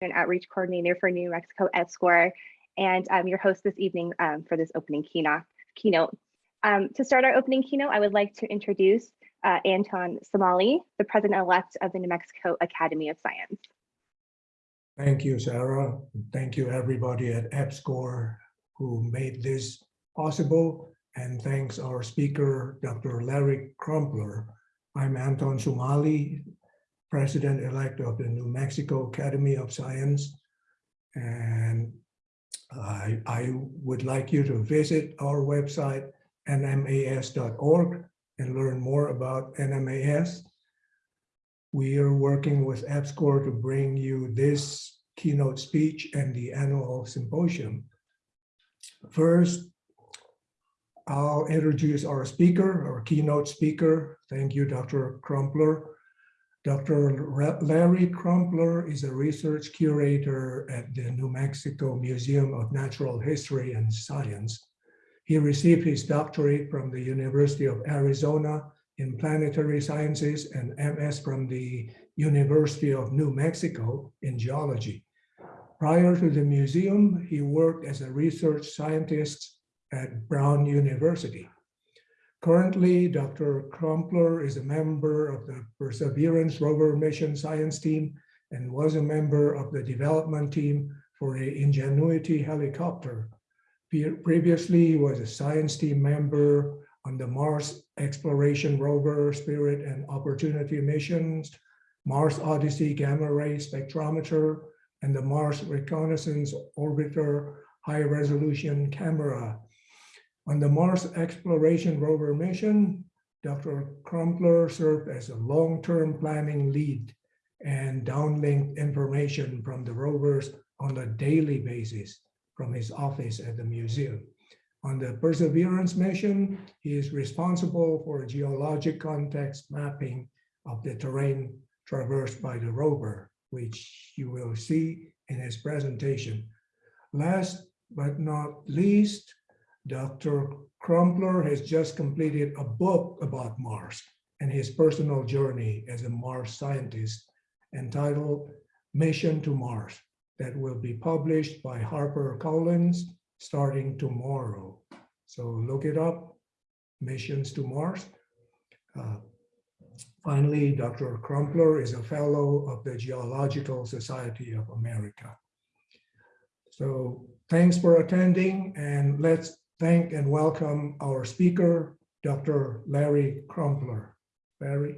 and Outreach Coordinator for New Mexico EPSCoR, and I'm your host this evening um, for this opening keynote. Um, to start our opening keynote, I would like to introduce uh, Anton Somali, the President-elect of the New Mexico Academy of Science. Thank you, Sarah. Thank you, everybody at EPSCoR who made this possible. And thanks our speaker, Dr. Larry Crumpler. I'm Anton Somali, President-elect of the New Mexico Academy of Science. And I, I would like you to visit our website, nmas.org, and learn more about NMAS. We are working with EPSCoR to bring you this keynote speech and the annual symposium. First, I'll introduce our speaker, our keynote speaker. Thank you, Dr. Crumpler. Dr. Larry Crumpler is a research curator at the New Mexico Museum of Natural History and Science. He received his doctorate from the University of Arizona in planetary sciences and MS from the University of New Mexico in geology. Prior to the museum, he worked as a research scientist at Brown University. Currently, Dr. Crumpler is a member of the Perseverance rover mission science team and was a member of the development team for the Ingenuity helicopter. Previously, he was a science team member on the Mars Exploration Rover Spirit and Opportunity missions, Mars Odyssey Gamma Ray Spectrometer, and the Mars Reconnaissance Orbiter High Resolution Camera on the Mars Exploration Rover mission, Dr. Crumpler served as a long-term planning lead and downlinked information from the rovers on a daily basis from his office at the museum. On the Perseverance mission, he is responsible for geologic context mapping of the terrain traversed by the rover, which you will see in his presentation. Last but not least, Dr. Crumpler has just completed a book about Mars and his personal journey as a Mars scientist entitled Mission to Mars that will be published by HarperCollins starting tomorrow. So look it up, Missions to Mars. Uh, finally, Dr. Crumpler is a fellow of the Geological Society of America. So thanks for attending and let's thank and welcome our speaker, Dr. Larry Crumpler. Larry.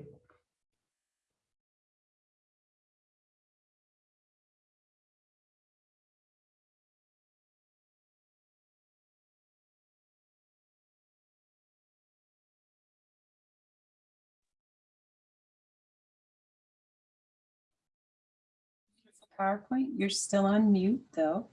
PowerPoint, you're still on mute though.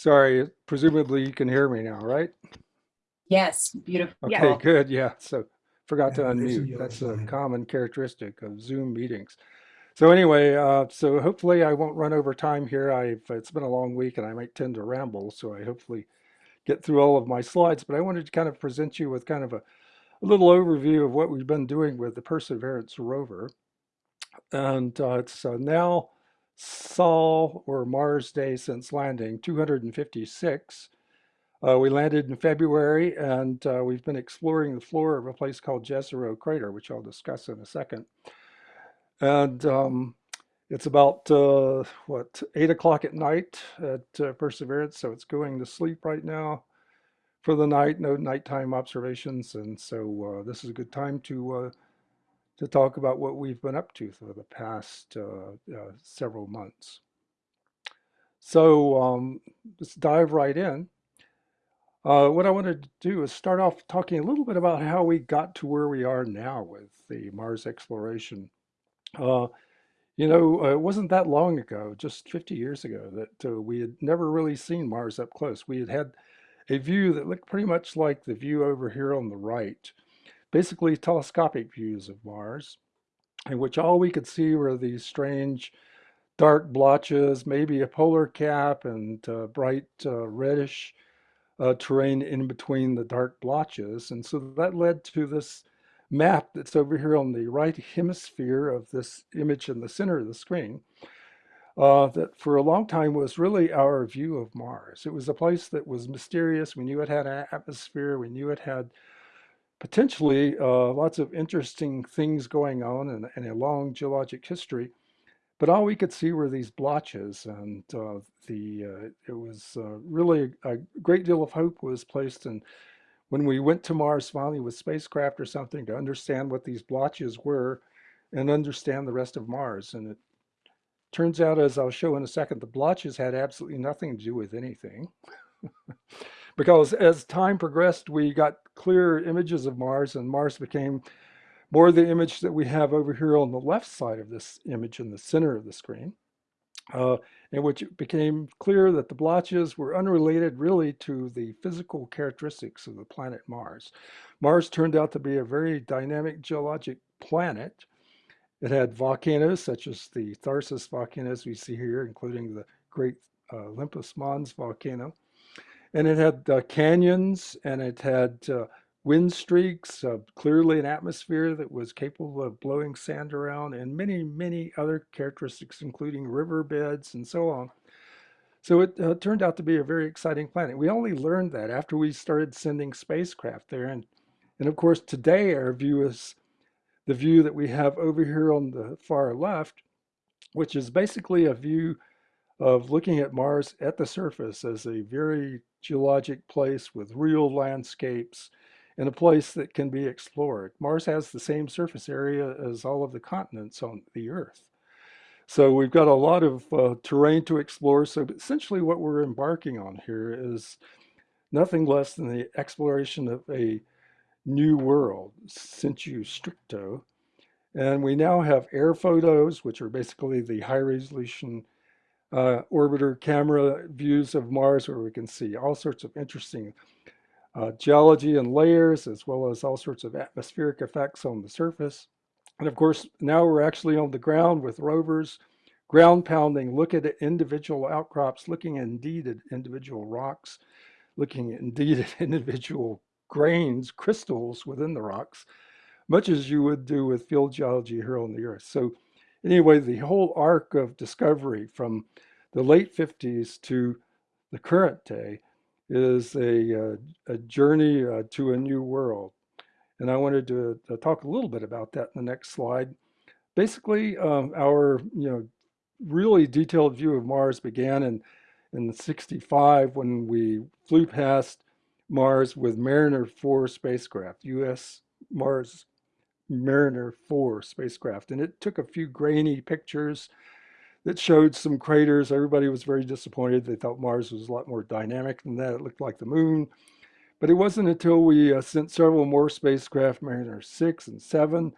Sorry, presumably you can hear me now, right? Yes, beautiful. Okay, Yeah. good. Yeah. So forgot to Yeah, this unmute. That's a common characteristic of Zoom meetings. So anyway, uh, so hopefully I won't run over time here. I've it's been a long week and I might tend to ramble, so I hopefully get through all of my slides. But I wanted to kind of present you with kind of a, a little overview of what we've been doing with the Perseverance rover. And uh, it's uh, now Sol or Mars Day since landing, 256. Uh, we landed in February and uh, we've been exploring the floor of a place called Jezero Crater, which I'll discuss in a second. And um, it's about, uh, what, 8 o'clock at night at uh, Perseverance, so it's going to sleep right now for the night, no nighttime observations. And so uh, this is a good time to uh, to talk about what we've been up to for the past uh, uh, several months. So um, let's dive right in. Uh, what I wanted to do is start off talking a little bit about how we got to where we are now with the Mars exploration. Uh, you know, uh, it wasn't that long ago, just 50 years ago, that uh, we had never really seen Mars up close. We had had a view that looked pretty much like the view over here on the right, basically telescopic views of Mars, in which all we could see were these strange dark blotches, maybe a polar cap and uh, bright uh, reddish uh, terrain in between the dark blotches. And so that led to this map that's over here on the right hemisphere of this image in the center of the screen. Uh, that for a long time was really our view of Mars. It was a place that was mysterious. We knew it had an atmosphere. We knew it had potentially uh, lots of interesting things going on and, and, a long geologic history. But all we could see were these blotches, and uh, the uh, it was uh, really a great deal of hope was placed in when we went to Mars finally with spacecraft or something to understand what these blotches were and understand the rest of Mars. And it turns out, as I'll show in a second, the blotches had absolutely nothing to do with anything. because as time progressed, we got clearer images of Mars and Mars became more the image that we have over here on the left side of this image in the center of the screen, uh, in which it became clear that the blotches were unrelated really to the physical characteristics of the planet Mars. Mars turned out to be a very dynamic geologic planet. It had volcanoes such as the Tharsis volcanoes we see here, including the great uh, Olympus Mons volcano. And it had uh, canyons and it had uh, wind streaks, uh, clearly an atmosphere that was capable of blowing sand around, and many, many other characteristics, including riverbeds and so on. So it uh, turned out to be a very exciting planet. We only learned that after we started sending spacecraft there. And, and of course, today our view is the view that we have over here on the far left, which is basically a view of looking at Mars at the surface as a very geologic place with real landscapes and a place that can be explored. Mars has the same surface area as all of the continents on the Earth. So we've got a lot of uh, terrain to explore. So essentially what we're embarking on here is nothing less than the exploration of a new world, sensu stricto. And we now have air photos, which are basically the high resolution uh, orbiter camera views of Mars where we can see all sorts of interesting uh, geology and layers, as well as all sorts of atmospheric effects on the surface. And of course, now we're actually on the ground with rovers, ground pounding, look at individual outcrops, looking indeed at individual rocks, looking indeed at individual grains, crystals within the rocks, much as you would do with field geology here on the Earth. So anyway, the whole arc of discovery from the late 50s to the current day is a, uh, a journey uh, to a new world. And I wanted to, to, talk a little bit about that in the next slide. Basically, um, our you know really detailed view of Mars began in, in 65 when we flew past Mars with Mariner 4 spacecraft, US Mars Mariner 4 spacecraft. And it took a few grainy pictures that showed some craters. Everybody was very disappointed. They thought Mars was a lot more dynamic than that. It looked like the moon. But it wasn't until we uh, sent several more spacecraft, Mariner 6 and 7,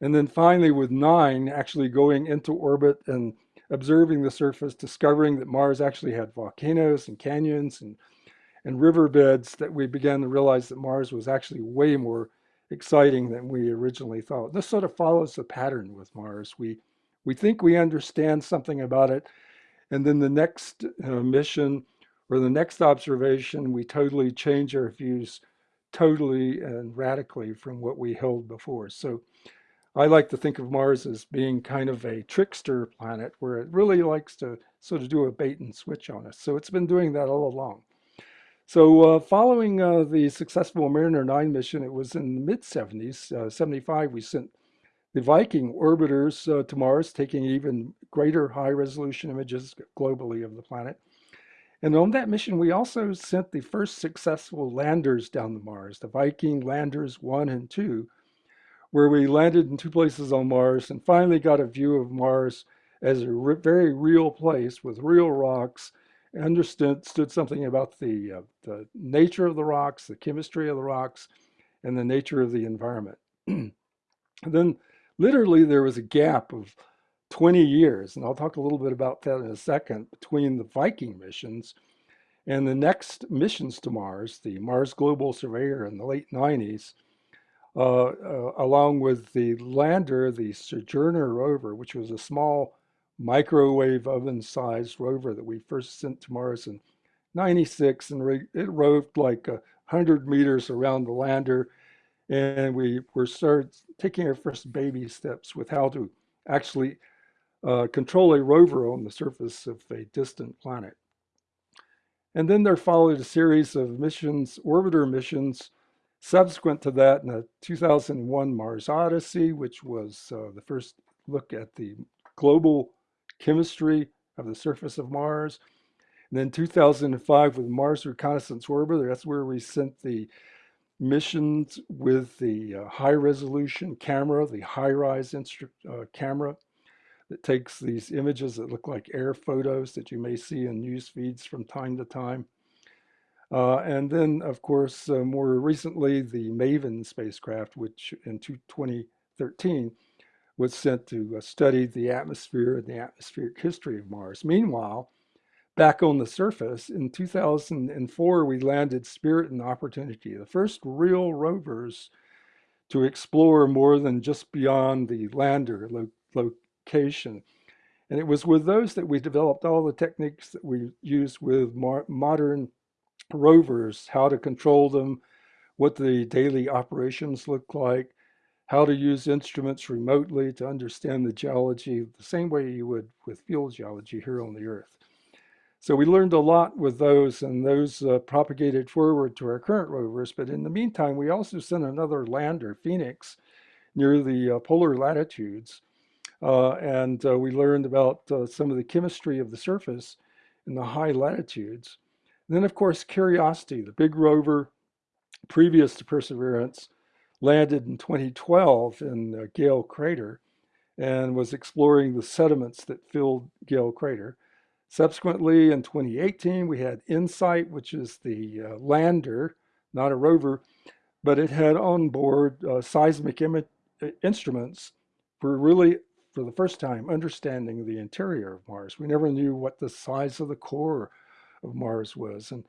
and then finally with 9 actually going into orbit and observing the surface, discovering that Mars actually had volcanoes and canyons and, and riverbeds that we began to realize that Mars was actually way more exciting than we originally thought. This sort of follows the pattern with Mars. We we think we understand something about it. And then the next uh, mission or the next observation, we totally change our views totally and radically from what we held before. So I like to think of Mars as being kind of a trickster planet where it really likes to sort of do a bait and switch on us. So it's been doing that all along. So uh, following uh, the successful Mariner 9 mission, it was in the mid 70s, uh, 75, we sent the Viking orbiters uh, to Mars, taking even greater high resolution images globally of the planet. And on that mission, we also sent the first successful landers down to Mars, the Viking landers one and two, where we landed in two places on Mars and finally got a view of Mars as a re very real place with real rocks, understood stood something about the, uh, the nature of the rocks, the chemistry of the rocks, and the nature of the environment. then literally there was a gap of 20 years, and I'll talk a little bit about that in a second, between the Viking missions And the next missions to Mars, the Mars Global Surveyor in the late 90s, uh, uh, along with the lander, the Sojourner rover, which was a small microwave oven sized rover that we first sent to Mars in 96. And it roved like a 100 meters around the lander. And we were started taking our first baby steps with how to actually uh, control a rover on the surface of a distant planet. And then there followed a series of missions, orbiter missions, subsequent to that in the 2001 Mars Odyssey, which was uh, the first look at the global chemistry of the surface of Mars. And then 2005 with Mars Reconnaissance Orbiter, that's where we sent the missions with the uh, high resolution camera, the HiRISE instru- uh, camera that takes these images that look like air photos that you may see in news feeds from time to time. Uh, and then, of course, uh, more recently, the MAVEN spacecraft, which in 2013 was sent to uh, study the atmosphere and the atmospheric history of Mars. Meanwhile, back on the surface, in 2004, we landed Spirit and Opportunity, the first real rovers to explore more than just beyond the lander lo location. And it was with those that we developed all the techniques that we use with modern rovers, how to control them, what the daily operations look like, how to use instruments remotely to understand the geology the same way you would with field geology here on the Earth. So we learned a lot with those and those uh, propagated forward to our current rovers. But in the meantime, we also sent another lander, Phoenix, near the uh, polar latitudes. Uh, and uh, we learned about uh, some of the chemistry of the surface in the high latitudes. And then, of course, Curiosity, the big rover previous to Perseverance, landed in 2012 in uh, Gale Crater and was exploring the sediments that filled Gale Crater. Subsequently, in 2018, we had InSight, which is the uh, lander, not a rover, but it had on board uh, seismic instruments for really, for the first time, understanding the interior of Mars. We never knew what the size of the core of Mars was and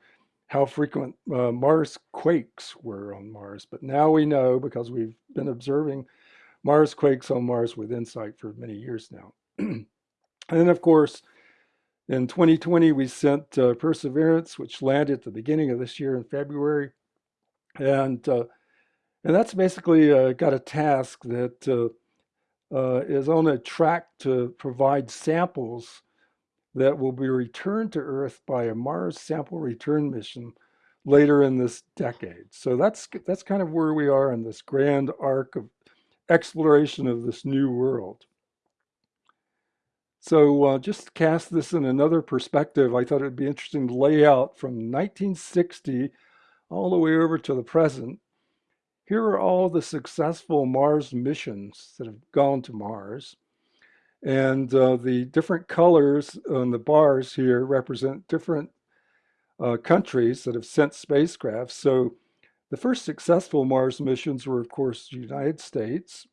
how frequent uh, Mars quakes were on Mars. But now we know because we've been observing Mars quakes on Mars with InSight for many years now. and then, of course, in 2020, we sent uh, Perseverance, which landed at the beginning of this year in February. And, uh, and that's basically uh, got a task that uh, uh, is on a track to provide samples that will be returned to Earth by a Mars sample return mission later in this decade. So that's that's kind of where we are in this grand arc of exploration of this new world. So uh, just cast this in another perspective, I thought it'd be interesting to lay out from 1960 all the way over to the present. Here are all the successful Mars missions that have gone to Mars. And uh, the different colors on the bars here represent different uh, countries that have sent spacecraft. So the first successful Mars missions were, of course, the United States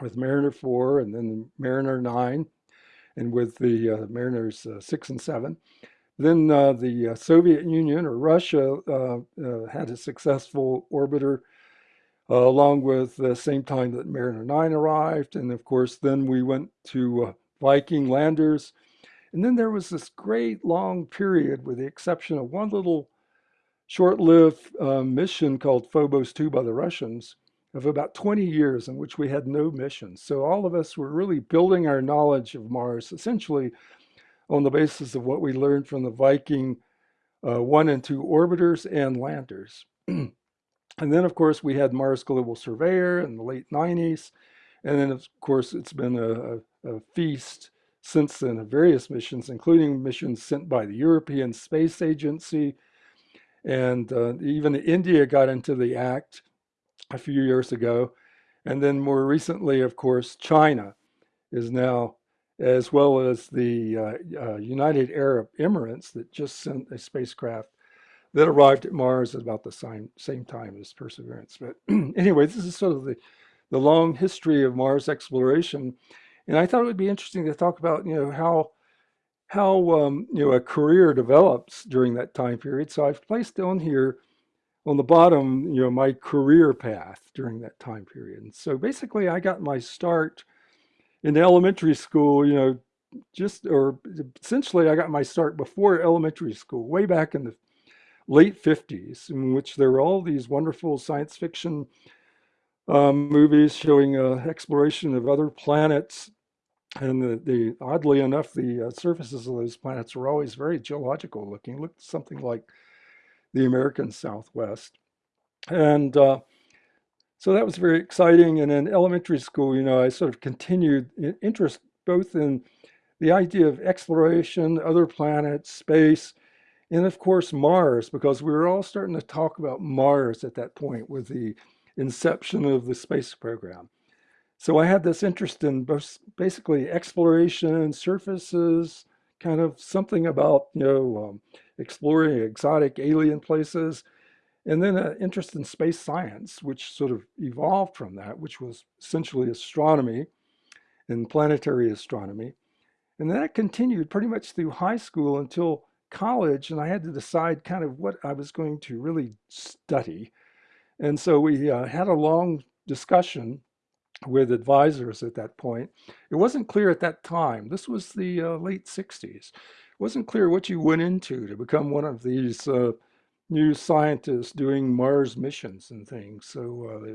with Mariner 4 and then Mariner 9 and with the uh, Mariners uh, 6 and 7. Then uh, the uh, Soviet Union or Russia had a successful orbiter uh, along with the same time that Mariner 9 arrived. And of course, then we went to uh, Viking landers. And then there was this great long period, with the exception of one little short lived uh, mission called Phobos 2 by the Russians, of about 20 years in which we had no missions. So all of us were really building our knowledge of Mars essentially on the basis of what we learned from the Viking uh, 1 and 2 orbiters and landers. And then, of course, we had Mars Global Surveyor in the late 90s. And then, of course, it's been a, a feast since then of various missions, including missions sent by the European Space Agency. And uh, even India got into the act a few years ago. And then more recently, of course, China is now, as well as the uh, uh, United Arab Emirates that just sent a spacecraft that arrived at Mars at about the same, same time as Perseverance. But anyway, this is sort of the, the long history of Mars exploration. And I thought it would be interesting to talk about, you know, how, how um, you know a career develops during that time period. So I've placed on here on the bottom, you know, my career path during that time period. And so basically, I got my start in elementary school. You know, just or essentially, I got my start before elementary school, way back in the late 50s, in which there were all these wonderful science fiction um, movies showing uh, exploration of other planets. And the, the oddly enough, the uh, surfaces of those planets were always very geological looking, looked something like the American Southwest. And uh, so that was very exciting. And in elementary school, you know, I sort of continued interest both in the idea of exploration, other planets, space, and of course Mars, because we were all starting to talk about Mars at that point with the inception of the space program. So I had this interest in basically exploration, surfaces, kind of something about, you know, um, exploring exotic alien places, and then an interest in space science, which sort of evolved from that, which was essentially astronomy and planetary astronomy. And that continued pretty much through high school until college, and I had to decide kind of what I was going to really study. And so we uh, had a long discussion with advisors at that point. It wasn't clear at that time, this was the uh, late 60s, it wasn't clear what you went into to become one of these uh, new scientists doing Mars missions and things. So uh,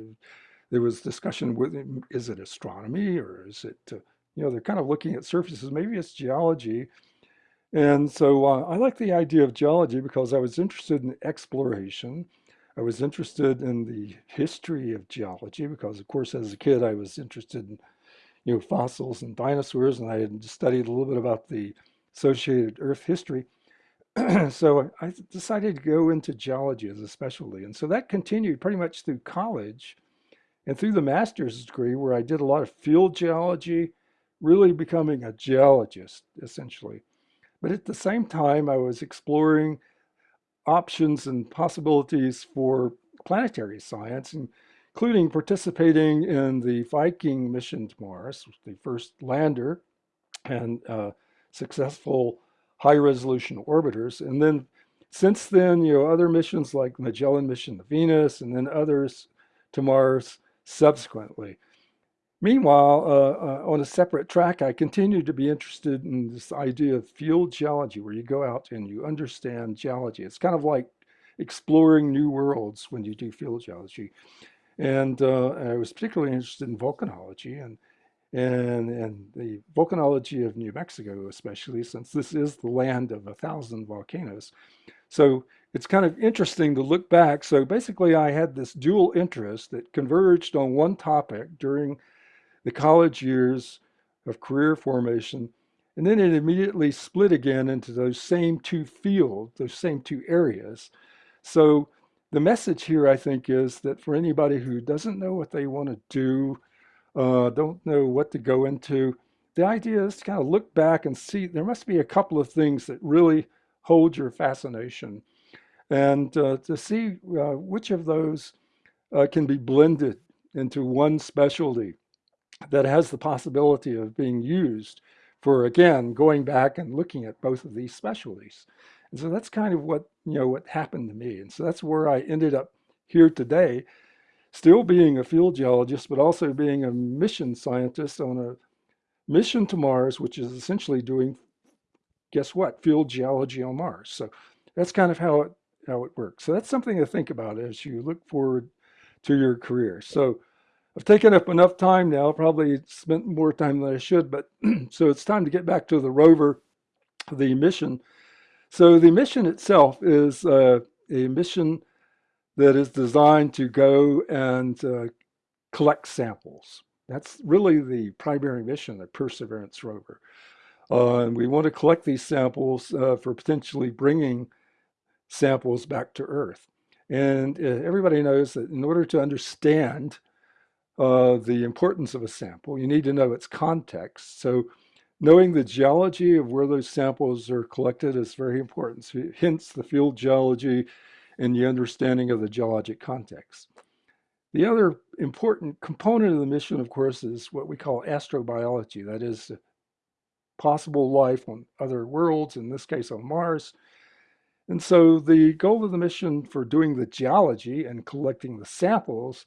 there, was discussion with is it astronomy or is it, uh, you know, they're kind of looking at surfaces, maybe it's geology. And so uh, I like the idea of geology because I was interested in exploration. I was interested in the history of geology because, of course, as a kid, I was interested in you know fossils and dinosaurs, and I had studied a little bit about the associated Earth history. so I decided to go into geology as a specialty, and so that continued pretty much through college and through the master's degree, where I did a lot of field geology, really becoming a geologist essentially. But at the same time, I was exploring options and possibilities for planetary science, including participating in the Viking mission to Mars, the first lander and uh, successful high resolution orbiters. And then since then, you know, other missions like Magellan mission to Venus and then others to Mars subsequently. Meanwhile, uh, uh, on a separate track, I continue to be interested in this idea of field geology, where you go out and you understand geology. It's kind of like exploring new worlds when you do field geology. And uh, I was particularly interested in volcanology and, and, and the volcanology of New Mexico, especially since this is the land of a thousand volcanoes. So it's kind of interesting to look back. So basically, I had this dual interest that converged on one topic during the college years of career formation. And then it immediately split again into those same two fields, those same two areas. So the message here, I think, is that for anybody who doesn't know what they want to do, uh, don't know what to go into, the idea is to kind of look back and see there must be a couple of things that really hold your fascination and uh, to see uh, which of those uh, can be blended into one specialty that has the possibility of being used for again going back and looking at both of these specialties. And so that's kind of what you know what happened to me. And so that's where i ended up here today still being a field geologist but also being a mission scientist on a mission to mars which is essentially doing guess what field geology on mars. So that's kind of how it how it works. So that's something to think about as you look forward to your career. So I've taken up enough time now, probably spent more time than I should, but so it's time to get back to the rover, the mission. So the mission itself is uh, a mission that is designed to go and uh, collect samples. That's really the primary mission of Perseverance rover. Uh, and we want to collect these samples uh, for potentially bringing samples back to Earth. And uh, everybody knows that in order to understand uh, the importance of a sample, you need to know its context. So knowing the geology of where those samples are collected is very important. So hence the field geology and the understanding of the geologic context. The other important component of the mission, of course, is what we call astrobiology. That is possible life on other worlds, in this case on Mars. And so the goal of the mission for doing the geology and collecting the samples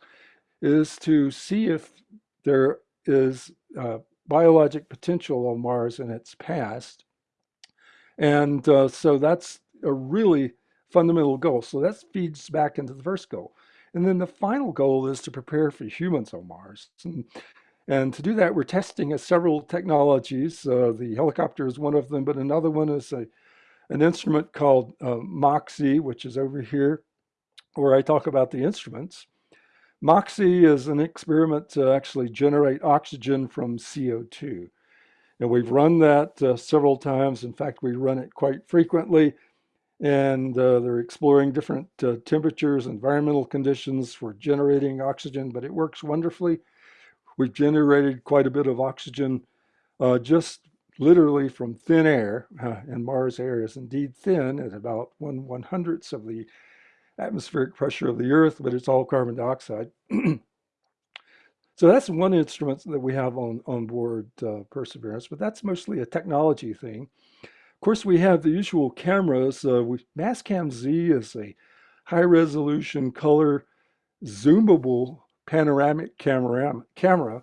is to see if there is uh, biologic potential on Mars in its past. And uh, so that's a really fundamental goal. So that feeds back into the first goal. And then the final goal is to prepare for humans on Mars. And, and to do that, we're testing several technologies. Uh, the helicopter is one of them, but another one is a, an instrument called uh, MOXIE, which is over here, where I talk about the instruments. MOXIE is an experiment to actually generate oxygen from CO2. And we've run that uh, several times. In fact, we run it quite frequently. And uh, they're exploring different uh, temperatures, environmental conditions for generating oxygen, but it works wonderfully. We've generated quite a bit of oxygen uh, just literally from thin air, and Mars air is indeed thin at about one one hundredths of the atmospheric pressure of the Earth, but it's all carbon dioxide. so that's one instrument that we have on, on board uh, Perseverance, but that's mostly a technology thing. Of course, we have the usual cameras. Uh, we, Mastcam Z is a high resolution color zoomable panoramic camera, camera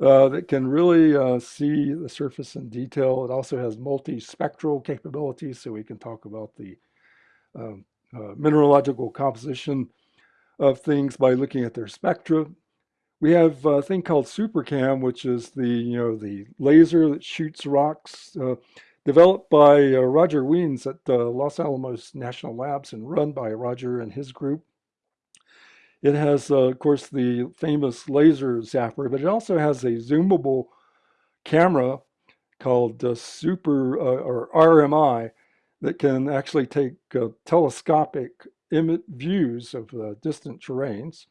uh, that can really uh, see the surface in detail. It also has multispectral capabilities, so we can talk about the um, uh, mineralogical composition of things by looking at their spectra. We have a thing called SuperCam, which is the you know the laser that shoots rocks, uh, developed by uh, Roger Wiens at uh, Los Alamos National Labs and run by Roger and his group. It has, uh, of course, the famous laser zapper, but it also has a zoomable camera called uh, Super or RMI that can actually take uh, telescopic views of uh, distant terrains.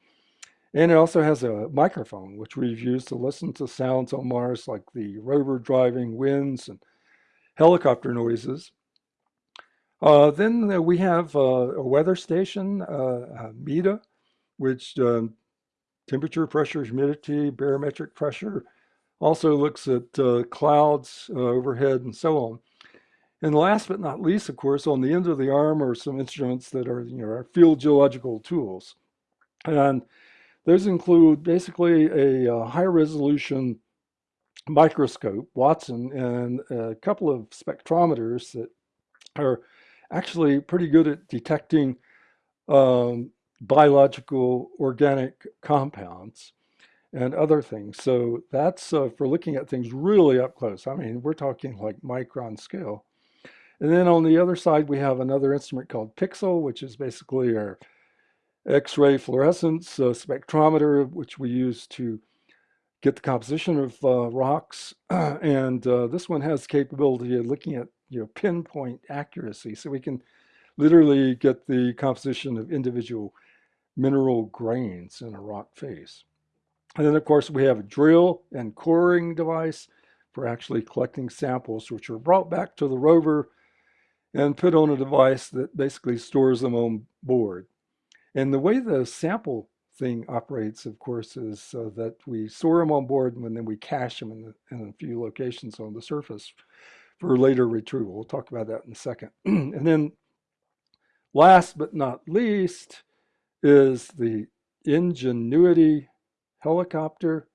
And it also has a microphone, which we've used to listen to sounds on Mars like the rover driving winds and helicopter noises. Uh, then uh, we have uh, a weather station, uh, MEDA, which um, temperature, pressure, humidity, barometric pressure, also looks at uh, clouds overhead and so on. And last but not least, of course, on the end of the arm are some instruments that are, you know, field geological tools. And those include basically a, a high resolution microscope, Watson, and a couple of spectrometers that are actually pretty good at detecting um, biological organic compounds and other things. So that's uh, for looking at things really up close. I mean, we're talking like micron scale. And then on the other side, we have another instrument called PIXL, which is basically our X-ray fluorescence uh, spectrometer, which we use to get the composition of uh, rocks. and uh, this one has capability of looking at you know pinpoint accuracy, so we can literally get the composition of individual mineral grains in a rock face. And then, of course, we have a drill and coring device for actually collecting samples, which are brought back to the rover and put on a device that basically stores them on board. And the way the sample thing operates, of course, is uh, that we store them on board and then we cache them in, the, in, a few locations on the surface for later retrieval. We'll talk about that in a second. and then last but not least is the Ingenuity helicopter,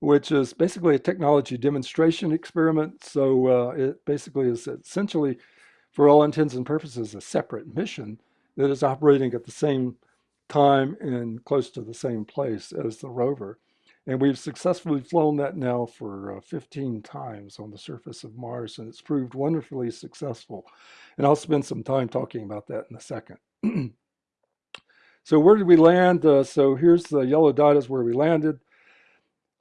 which is basically a technology demonstration experiment. So uh, it basically is essentially for all intents and purposes, a separate mission that is operating at the same time and close to the same place as the rover. And we've successfully flown that now for uh, 15 times on the surface of Mars, and it's proved wonderfully successful. And I'll spend some time talking about that in a second. so where did we land? Uh, so here's the yellow dot is where we landed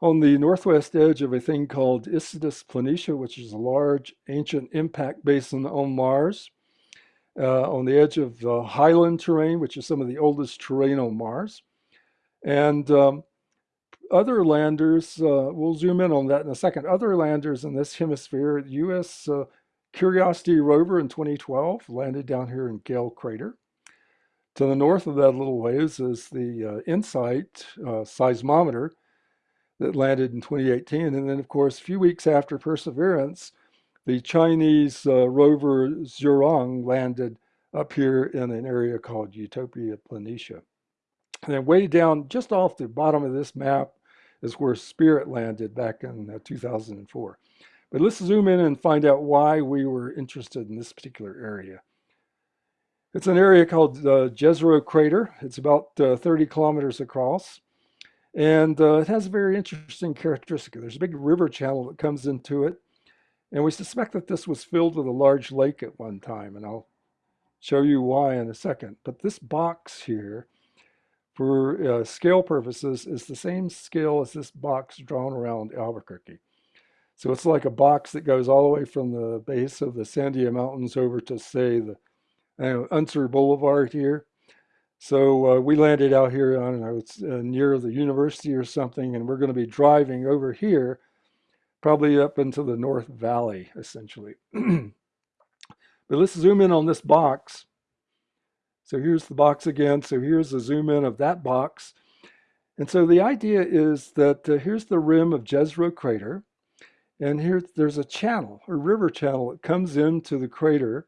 on the northwest edge of a thing called Isidis Planitia, which is a large ancient impact basin on Mars, uh, on the edge of the highland terrain, which is some of the oldest terrain on Mars. And um, other landers, uh, we'll zoom in on that in a second, other landers in this hemisphere, U.S. Uh, Curiosity rover in 2012 landed down here in Gale Crater. To the north of that little ways is the uh, InSight uh, seismometer, that landed in 2018. And then, of course, a few weeks after Perseverance, the Chinese uh, rover Zhurong landed up here in an area called Utopia Planitia. And then way down, just off the bottom of this map, is where Spirit landed back in uh, 2004. But let's zoom in and find out why we were interested in this particular area. It's an area called uh, Jezero Crater. It's about uh, 30 kilometers across. And uh, it has a very interesting characteristic. There's a big river channel that comes into it. And we suspect that this was filled with a large lake at one time. And I'll show you why in a second. But this box here, for uh, scale purposes, is the same scale as this box drawn around Albuquerque. So it's like a box that goes all the way from the base of the Sandia Mountains over to, say, the uh, Unser Boulevard here. So uh, we landed out here, I don't know, it's uh, near the university or something, and we're going to be driving over here, probably up into the North Valley, essentially. but let's zoom in on this box. So here's the box again. So here's a zoom in of that box. And so the idea is that uh, here's the rim of Jezero crater. And here there's a channel, a river channel that comes into the crater.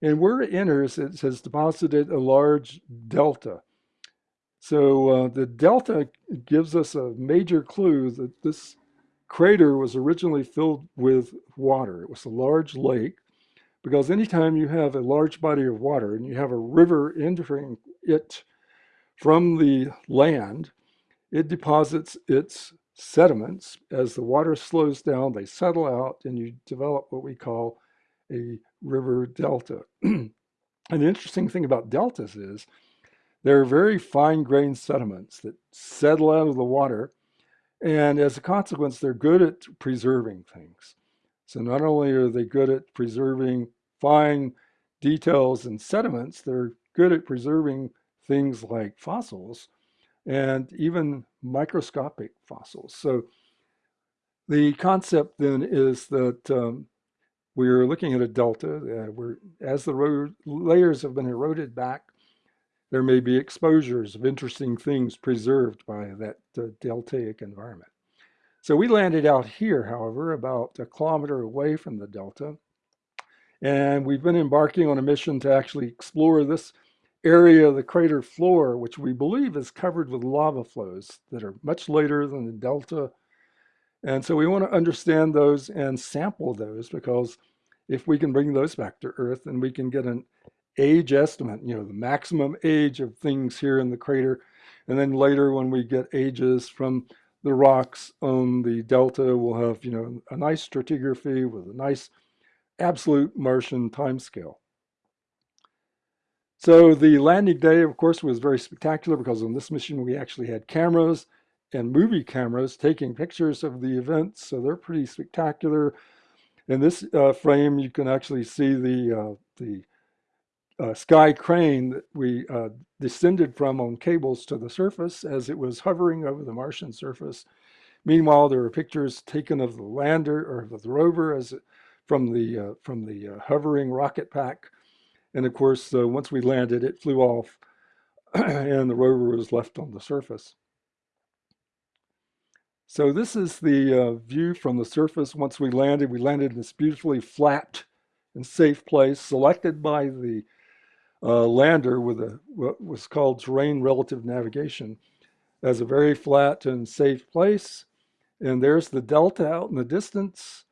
And where it enters, it has deposited a large delta. So uh, the delta gives us a major clue that this crater was originally filled with water. It was a large lake because anytime you have a large body of water and you have a river entering it from the land, it deposits its sediments. As the water slows down, they settle out and you develop what we call a river delta. and the interesting thing about deltas is they're very fine grained sediments that settle out of the water. And as a consequence, they're good at preserving things. So not only are they good at preserving fine details and sediments, they're good at preserving things like fossils and even microscopic fossils. So the concept then is that um, we're looking at a delta uh, where as the layers have been eroded back, there may be exposures of interesting things preserved by that uh, deltaic environment. So we landed out here, however, about a kilometer away from the delta. And we've been embarking on a mission to actually explore this area of the crater floor, which we believe is covered with lava flows that are much later than the delta. And so we want to understand those and sample those because if we can bring those back to Earth and we can get an age estimate, you know, the maximum age of things here in the crater. And then later when we get ages from the rocks on the delta, we'll have, you know, a nice stratigraphy with a nice absolute Martian timescale. So the landing day, of course, was very spectacular because on this mission we actually had cameras and movie cameras taking pictures of the events. So they're pretty spectacular. In this uh, frame, you can actually see the, uh, the uh, sky crane that we uh, descended from on cables to the surface as it was hovering over the Martian surface. Meanwhile, there were pictures taken of the lander or of the rover as it, from the from the hovering rocket pack, and of course, once we landed, it flew off, and the rover was left on the surface. So this is the uh, view from the surface. Once we landed, we landed in this beautifully flat and safe place, selected by the uh, lander with a what was called terrain relative navigation as a very flat and safe place. And there's the delta out in the distance.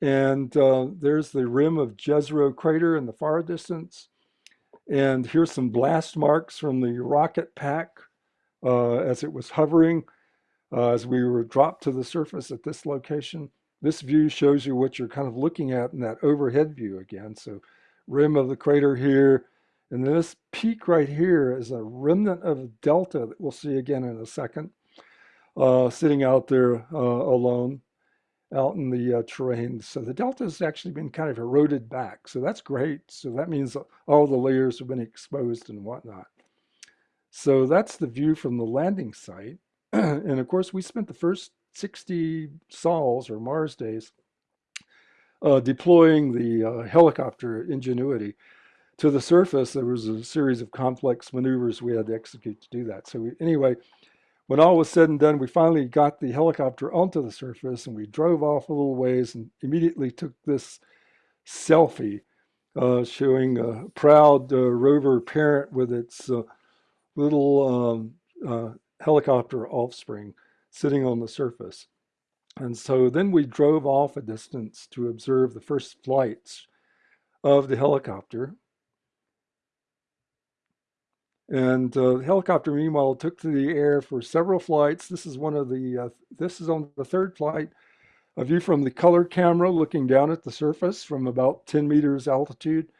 And uh, there's the rim of Jezero crater in the far distance. And here's some blast marks from the rocket pack uh, as it was hovering, uh, as we were dropped to the surface at this location. This view shows you what you're kind of looking at in that overhead view again. So rim of the crater here, and this peak right here is a remnant of delta that we'll see again in a second, uh, sitting out there uh, alone out in the uh, terrain. So the delta has actually been kind of eroded back. So that's great. So that means all the layers have been exposed and whatnot. So that's the view from the landing site. and of course, we spent the first 60 sols or Mars days uh, deploying the uh, helicopter Ingenuity to the surface. There was a series of complex maneuvers we had to execute to do that. So we, anyway, when all was said and done, we finally got the helicopter onto the surface and we drove off a little ways and immediately took this selfie uh, showing a proud uh, rover parent with its uh, little um, uh, helicopter offspring sitting on the surface. And so then we drove off a distance to observe the first flights of the helicopter. And uh, the helicopter, meanwhile, took to the air for several flights. This is one of the, uh, this is on the third flight. A view from the color camera looking down at the surface from about 10 meters altitude.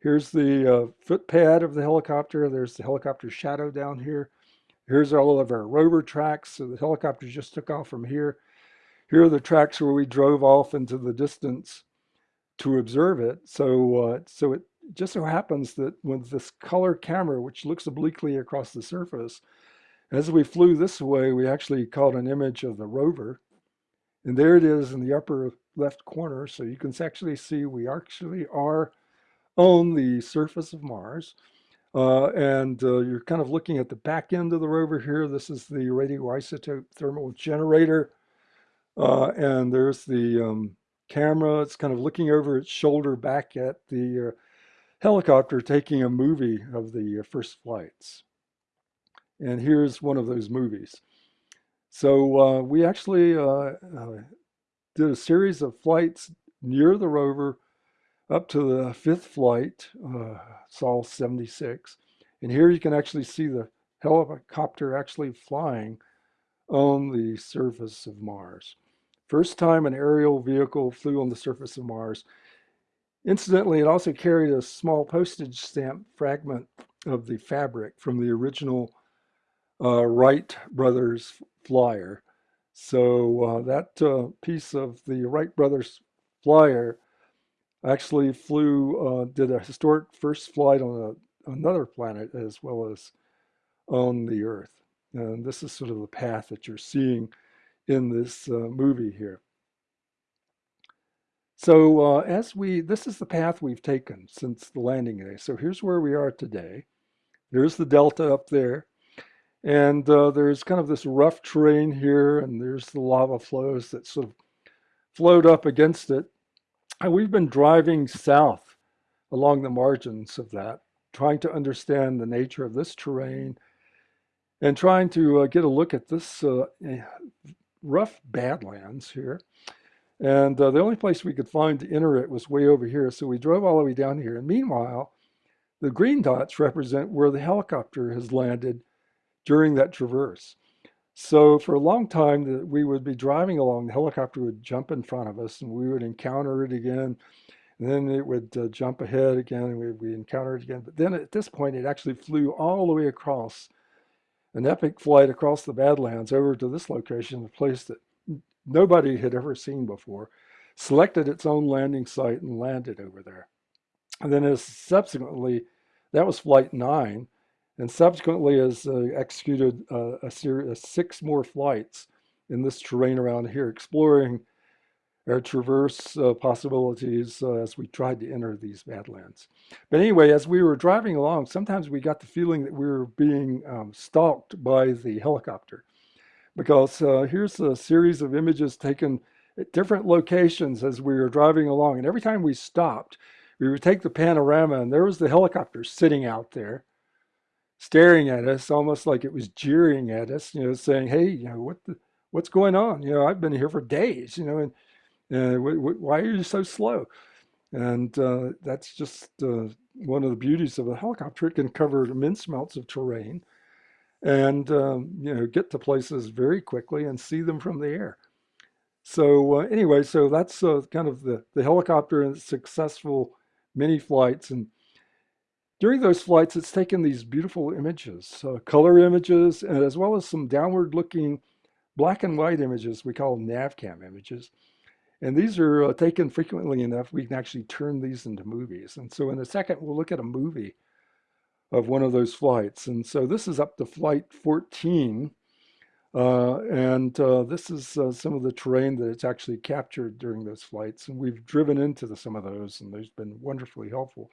Here's the uh, footpad of the helicopter. There's the helicopter shadow down here. Here's all of our rover tracks. So the helicopter just took off from here. Here are the tracks where we drove off into the distance to observe it. So, uh, so it just so happens that with this color camera, which looks obliquely across the surface, as we flew this way, we actually caught an image of the rover. And there it is in the upper left corner. So you can actually see we actually are on the surface of Mars. Uh, and uh, you're kind of looking at the back end of the rover here. This is the radioisotope thermal generator. Uh, and there's the um, camera. It's kind of looking over its shoulder back at the uh, helicopter taking a movie of the uh, first flights. And here's one of those movies. So uh, we actually did a series of flights near the rover up to the fifth flight, uh, Sol 76. And here you can actually see the helicopter actually flying on the surface of Mars. First time an aerial vehicle flew on the surface of Mars. Incidentally, it also carried a small postage stamp fragment of the fabric from the original uh, Wright brothers flyer. So uh, that uh, piece of the Wright brothers flyer actually flew, uh, did a historic first flight on a, another planet as well as on the Earth. And this is sort of the path that you're seeing in this uh, movie here. So uh, as we, this is the path we've taken since the landing day. So here's where we are today. There's the delta up there. And uh, there's kind of this rough terrain here, and there's the lava flows that sort of flowed up against it. And we've been driving south along the margins of that, trying to understand the nature of this terrain and trying to uh, get a look at this uh, eh, rough badlands here. And uh, the only place we could find to enter it was way over here. So we drove all the way down here. And meanwhile, the green dots represent where the helicopter has landed during that traverse. So for a long time, we would be driving along, the helicopter would jump in front of us and we would encounter it again. And then it would uh, jump ahead again and we would encounter it again. But then at this point, it actually flew all the way across an epic flight across the Badlands over to this location, a place that nobody had ever seen before, selected its own landing site and landed over there. And then as subsequently, that was flight nine and subsequently has uh, executed uh, a series of six more flights in this terrain around here, exploring our traverse uh, possibilities uh, as we tried to enter these badlands. But anyway, as we were driving along, sometimes we got the feeling that we were being um, stalked by the helicopter because uh, here's a series of images taken at different locations as we were driving along. And every time we stopped, we would take the panorama and there was the helicopter sitting out there staring at us almost like it was jeering at us, you know, saying, hey, you know, what the, what's going on? You know, I've been here for days, you know, and uh, why are you so slow? And uh, that's just uh, one of the beauties of a helicopter. It can cover immense amounts of terrain and, um, you know, get to places very quickly and see them from the air. So uh, anyway, so that's uh, kind of the, the helicopter and successful mini flights. And during those flights, it's taken these beautiful images, uh, color images, and as well as some downward looking black and white images we call NavCam images. And these are uh, taken frequently enough, we can actually turn these into movies. And so in a second, we'll look at a movie of one of those flights. And so this is up to flight 14. Uh, and uh, this is uh, some of the terrain that it's actually captured during those flights. And we've driven into the, some of those, and they've been wonderfully helpful.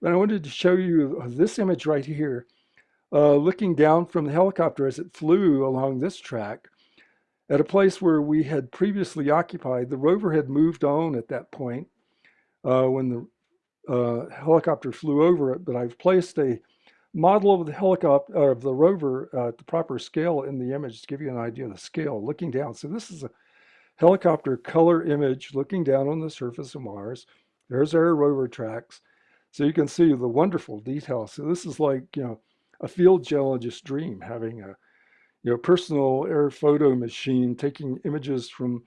But I wanted to show you this image right here uh, looking down from the helicopter as it flew along this track at a place where we had previously occupied. The rover had moved on at that point uh, when the uh, helicopter flew over it, but I've placed a model of the helicopter of the rover uh, at the proper scale in the image to give you an idea of the scale looking down. So this is a helicopter color image looking down on the surface of Mars. There's our rover tracks. So you can see the wonderful detail. So this is like, you know, a field geologist dream, having a you know, personal air photo machine taking images from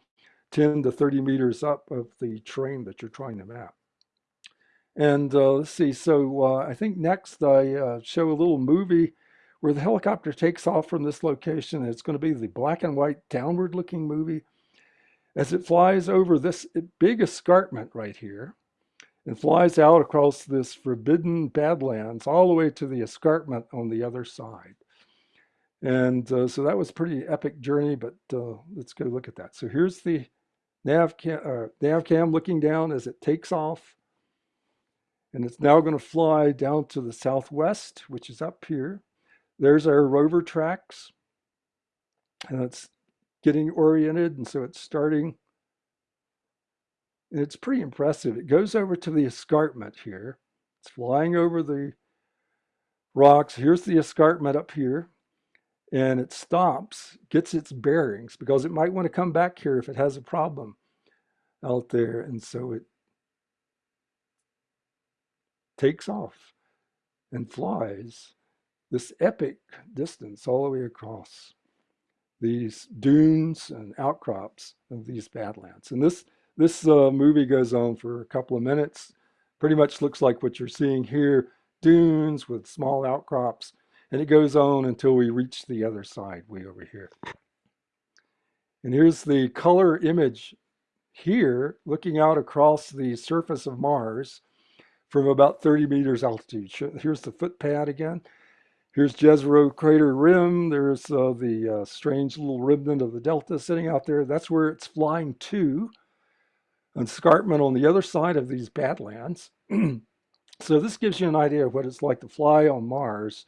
10 to 30 meters up of the terrain that you're trying to map. And uh, let's see, so uh, I think next I uh, show a little movie where the helicopter takes off from this location. It's going to be the black and white downward looking movie as it flies over this big escarpment right here and flies out across this forbidden badlands all the way to the escarpment on the other side. And uh, so that was pretty epic journey, but uh, let's go look at that. So here's the nav cam, uh, nav cam looking down as it takes off. And it's now going to fly down to the southwest, which is up here. There's our rover tracks. And it's getting oriented. And so it's starting. It's pretty impressive. It goes over to the escarpment here. It's flying over the rocks. Here's the escarpment up here. And it stops, gets its bearings because it might want to come back here if it has a problem out there. And so it takes off and flies this epic distance all the way across these dunes and outcrops of these badlands. And this this uh, movie goes on for a couple of minutes. Pretty much looks like what you're seeing here, dunes with small outcrops. And it goes on until we reach the other side way over here. And here's the color image here, looking out across the surface of Mars from about 30 meters altitude. Here's the footpad again. Here's Jezero crater rim. There's uh, the uh, strange little remnant of the delta sitting out there. That's where it's flying to. Escarpment on the other side of these badlands. so this gives you an idea of what it's like to fly on Mars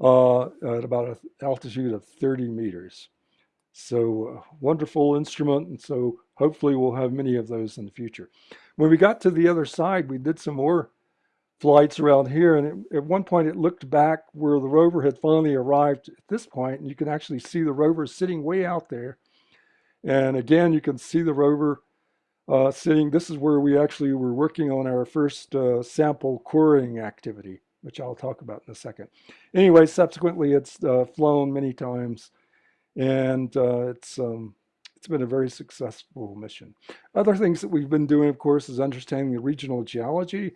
uh, at about an altitude of 30 meters. So uh, wonderful instrument. And so hopefully we'll have many of those in the future. When we got to the other side, we did some more flights around here. And it, at one point it looked back where the rover had finally arrived at this point, And you can actually see the rover sitting way out there. And again, you can see the rover uh, sitting. This is where we actually were working on our first uh, sample coring activity, which I'll talk about in a second. Anyway, subsequently, it's uh, flown many times, and uh, it's um, it's been a very successful mission. Other things that we've been doing, of course, is understanding the regional geology.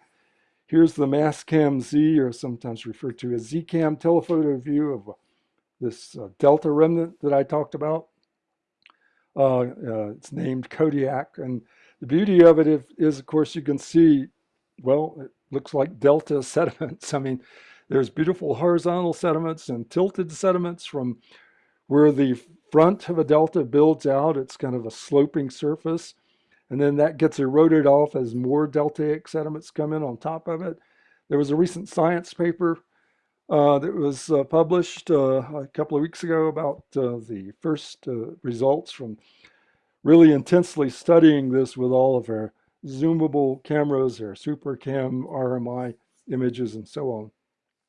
Here's the Mastcam Z, or sometimes referred to as ZCAM telephoto view of this uh, delta remnant that I talked about. Uh, uh, it's named Kodiak. And the beauty of it is, is, of course, you can see, well, it looks like delta sediments. I mean, there's beautiful horizontal sediments and tilted sediments from where the front of a delta builds out. It's kind of a sloping surface. And then that gets eroded off as more deltaic sediments come in on top of it. There was a recent science paper uh, that was uh, published uh, a couple of weeks ago about uh, the first uh, results from really intensely studying this with all of our zoomable cameras, our SuperCam RMI images, and so on.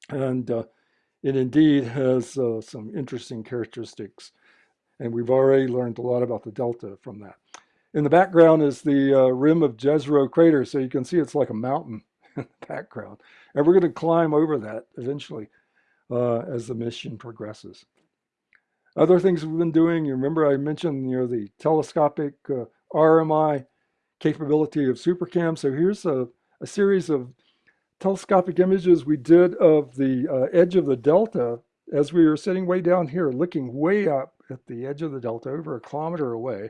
And it indeed has some interesting characteristics. And we've already learned a lot about the delta from that. In the background is the rim of Jezero crater. So you can see it's like a mountain in the background. And we're going to climb over that eventually uh, as the mission progresses. Other things we've been doing, you remember I mentioned you know, the telescopic uh, RMI capability of SuperCam. So here's a, a, series of telescopic images we did of the uh, edge of the delta as we were sitting way down here, looking way up at the edge of the delta over a kilometer away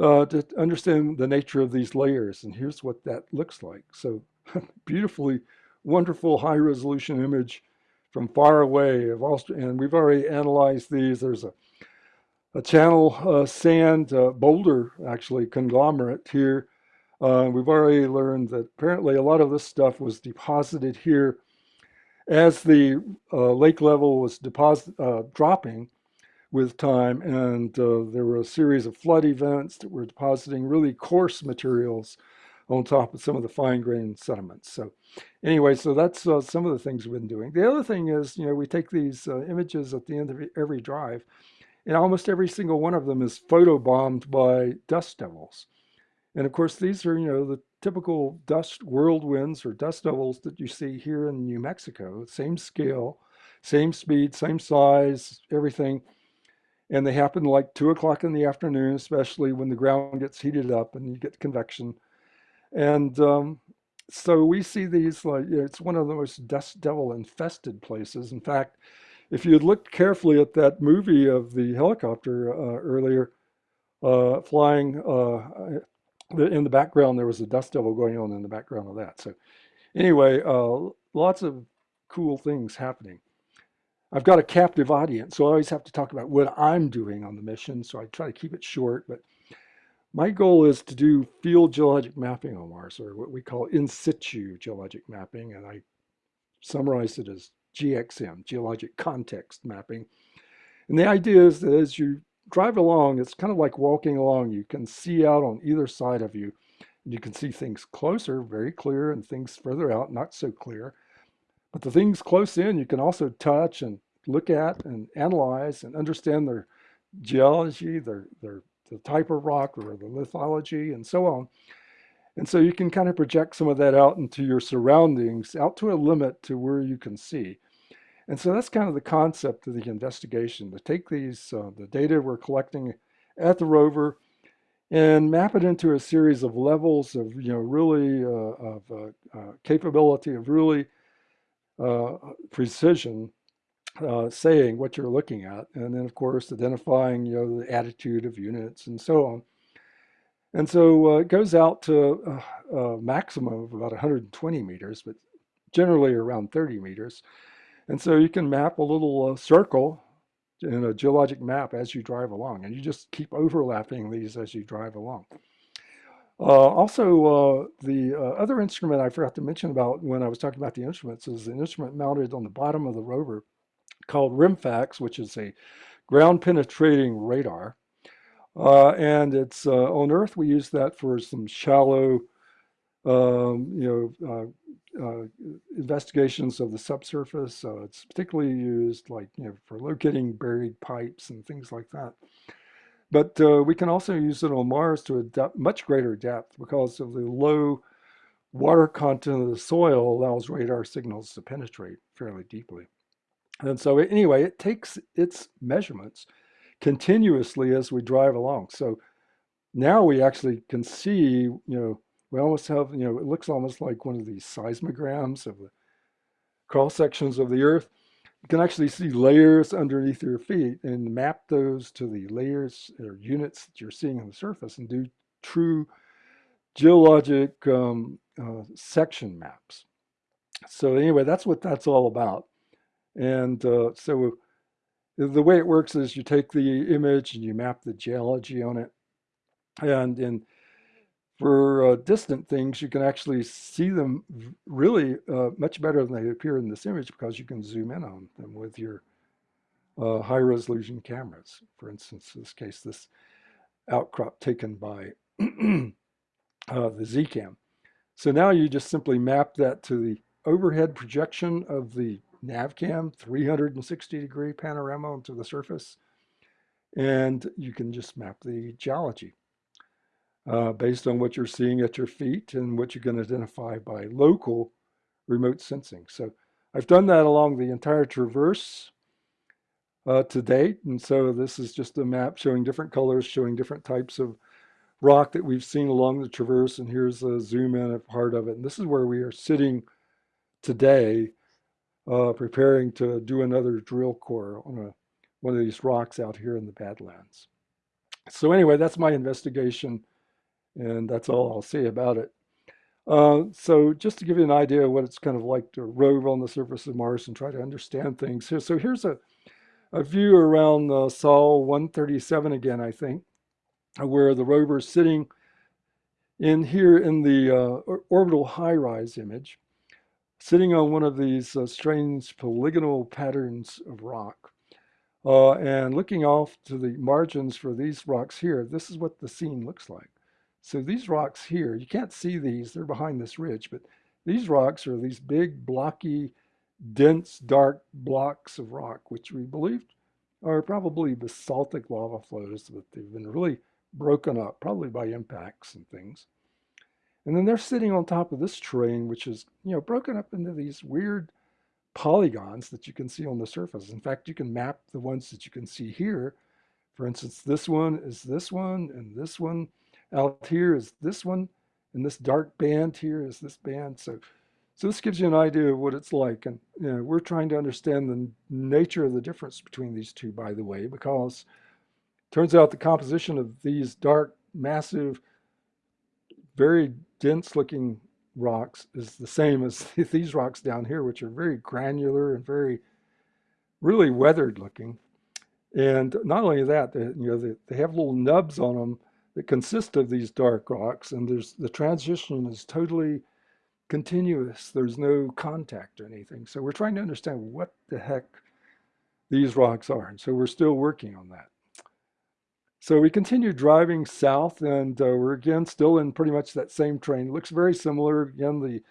uh, to understand the nature of these layers. And here's what that looks like. So beautifully wonderful high resolution image from far away of Austria. And we've already analyzed these. There's a, a channel uh, sand uh, boulder, actually conglomerate here. Uh, we've already learned that apparently a lot of this stuff was deposited here as the uh, lake level was deposit uh, dropping with time, and uh, there were a series of flood events that were depositing really coarse materials on top of some of the fine grained sediments. So anyway, so that's uh, some of the things we've been doing. The other thing is, you know, we take these uh, images at the end of every drive, and almost every single one of them is photobombed by dust devils. And of course, these are, you know, the typical dust whirlwinds or dust devils that you see here in New Mexico, same scale, same speed, same size, everything. And they happen like two o'clock in the afternoon, especially when the ground gets heated up and you get convection. And um, so we see these like, it's one of the most dust devil infested places. In fact, if you had looked carefully at that movie of the helicopter uh, earlier, uh, flying uh, in the background, there was a dust devil going on in the background of that. So anyway, uh, lots of cool things happening. I've got a captive audience, so I always have to talk about what I'm doing on the mission. So I try to keep it short, but my goal is to do field geologic mapping on Mars, or what we call in situ geologic mapping, and I summarize it as GXM, geologic context mapping. And the idea is that as you drive along, it's kind of like walking along. You can see out on either side of you. And you can see things closer, very clear, and things further out, not so clear. But the things close in, you can also touch and look at and analyze and understand their geology, their, their the type of rock or the lithology and so on. And so you can kind of project some of that out into your surroundings, out to a limit to where you can see. And so that's kind of the concept of the investigation, to take these, uh, the data we're collecting at the rover and map it into a series of levels of, you know, really, uh, of uh, uh, capability of really uh, precision, uh, saying what you're looking at. And then of course, identifying, you know, the attitude of units and so on. And so uh, it goes out to a, a maximum of about 120 meters, but generally around 30 meters. And so you can map a little uh, circle in a geologic map as you drive along, and you just keep overlapping these as you drive along. Uh, also, uh, the uh, other instrument I forgot to mention about when I was talking about the instruments is an instrument mounted on the bottom of the rover called RIMFAX, which is a ground penetrating radar. Uh, and it's uh, on Earth, we use that for some shallow, um, you know, uh, uh, investigations of the subsurface. Uh, it's particularly used like, you know, for locating buried pipes and things like that. But uh, we can also use it on Mars to a much greater depth because of the low water content of the soil allows radar signals to penetrate fairly deeply. And so anyway, it takes its measurements continuously as we drive along. So now we actually can see, you know, we almost have, you know, it looks almost like one of these seismograms of the cross sections of the earth. You can actually see layers underneath your feet and map those to the layers or units that you're seeing on the surface and do true geologic um, uh, section maps. So anyway, that's what that's all about. And uh, so the way it works is you take the image and you map the geology on it. And in for uh, distant things, you can actually see them really uh, much better than they appear in this image because you can zoom in on them with your uh, high resolution cameras. For instance, in this case, this outcrop taken by uh, the Zcam. So now you just simply map that to the overhead projection of the NavCam 360 degree panorama onto the surface. And you can just map the geology uh, based on what you're seeing at your feet and what you can identify by local remote sensing. So I've done that along the entire traverse uh, to date. And so this is just a map showing different colors, showing different types of rock that we've seen along the traverse. And here's a zoom in of part of it. And this is where we are sitting today, uh, preparing to do another drill core on a, one of these rocks out here in the Badlands. So anyway, that's my investigation and that's all I'll say about it. Uh, so just to give you an idea of what it's kind of like to rove on the surface of Mars and try to understand things here. So here's a, a view around uh, Sol 137 again, I think, where the rover is sitting in here in the uh, orbital HiRISE image. Sitting on one of these uh, strange polygonal patterns of rock. Uh, and looking off to the margins for these rocks here, this is what the scene looks like. So these rocks here, you can't see these, they're behind this ridge, but these rocks are these big, blocky, dense, dark blocks of rock, which we believed are probably basaltic lava flows, but they've been really broken up, probably by impacts and things. And then they're sitting on top of this terrain, which is, you know, broken up into these weird polygons that you can see on the surface. In fact, you can map the ones that you can see here. For instance, this one is this one, and this one out here is this one, and this dark band here is this band. So, so this gives you an idea of what it's like. And you know, we're trying to understand the nature of the difference between these two, by the way, because turns out the composition of these dark, massive, very dense looking rocks is the same as these rocks down here, which are very granular and very, really weathered looking. And not only that, they, you know, they, they have little nubs on them that consist of these dark rocks, and there's the transition is totally continuous. There's no contact or anything. So we're trying to understand what the heck these rocks are. And so we're still working on that. So we continue driving south and uh, we're again still in pretty much that same terrain. It looks very similar. Again, the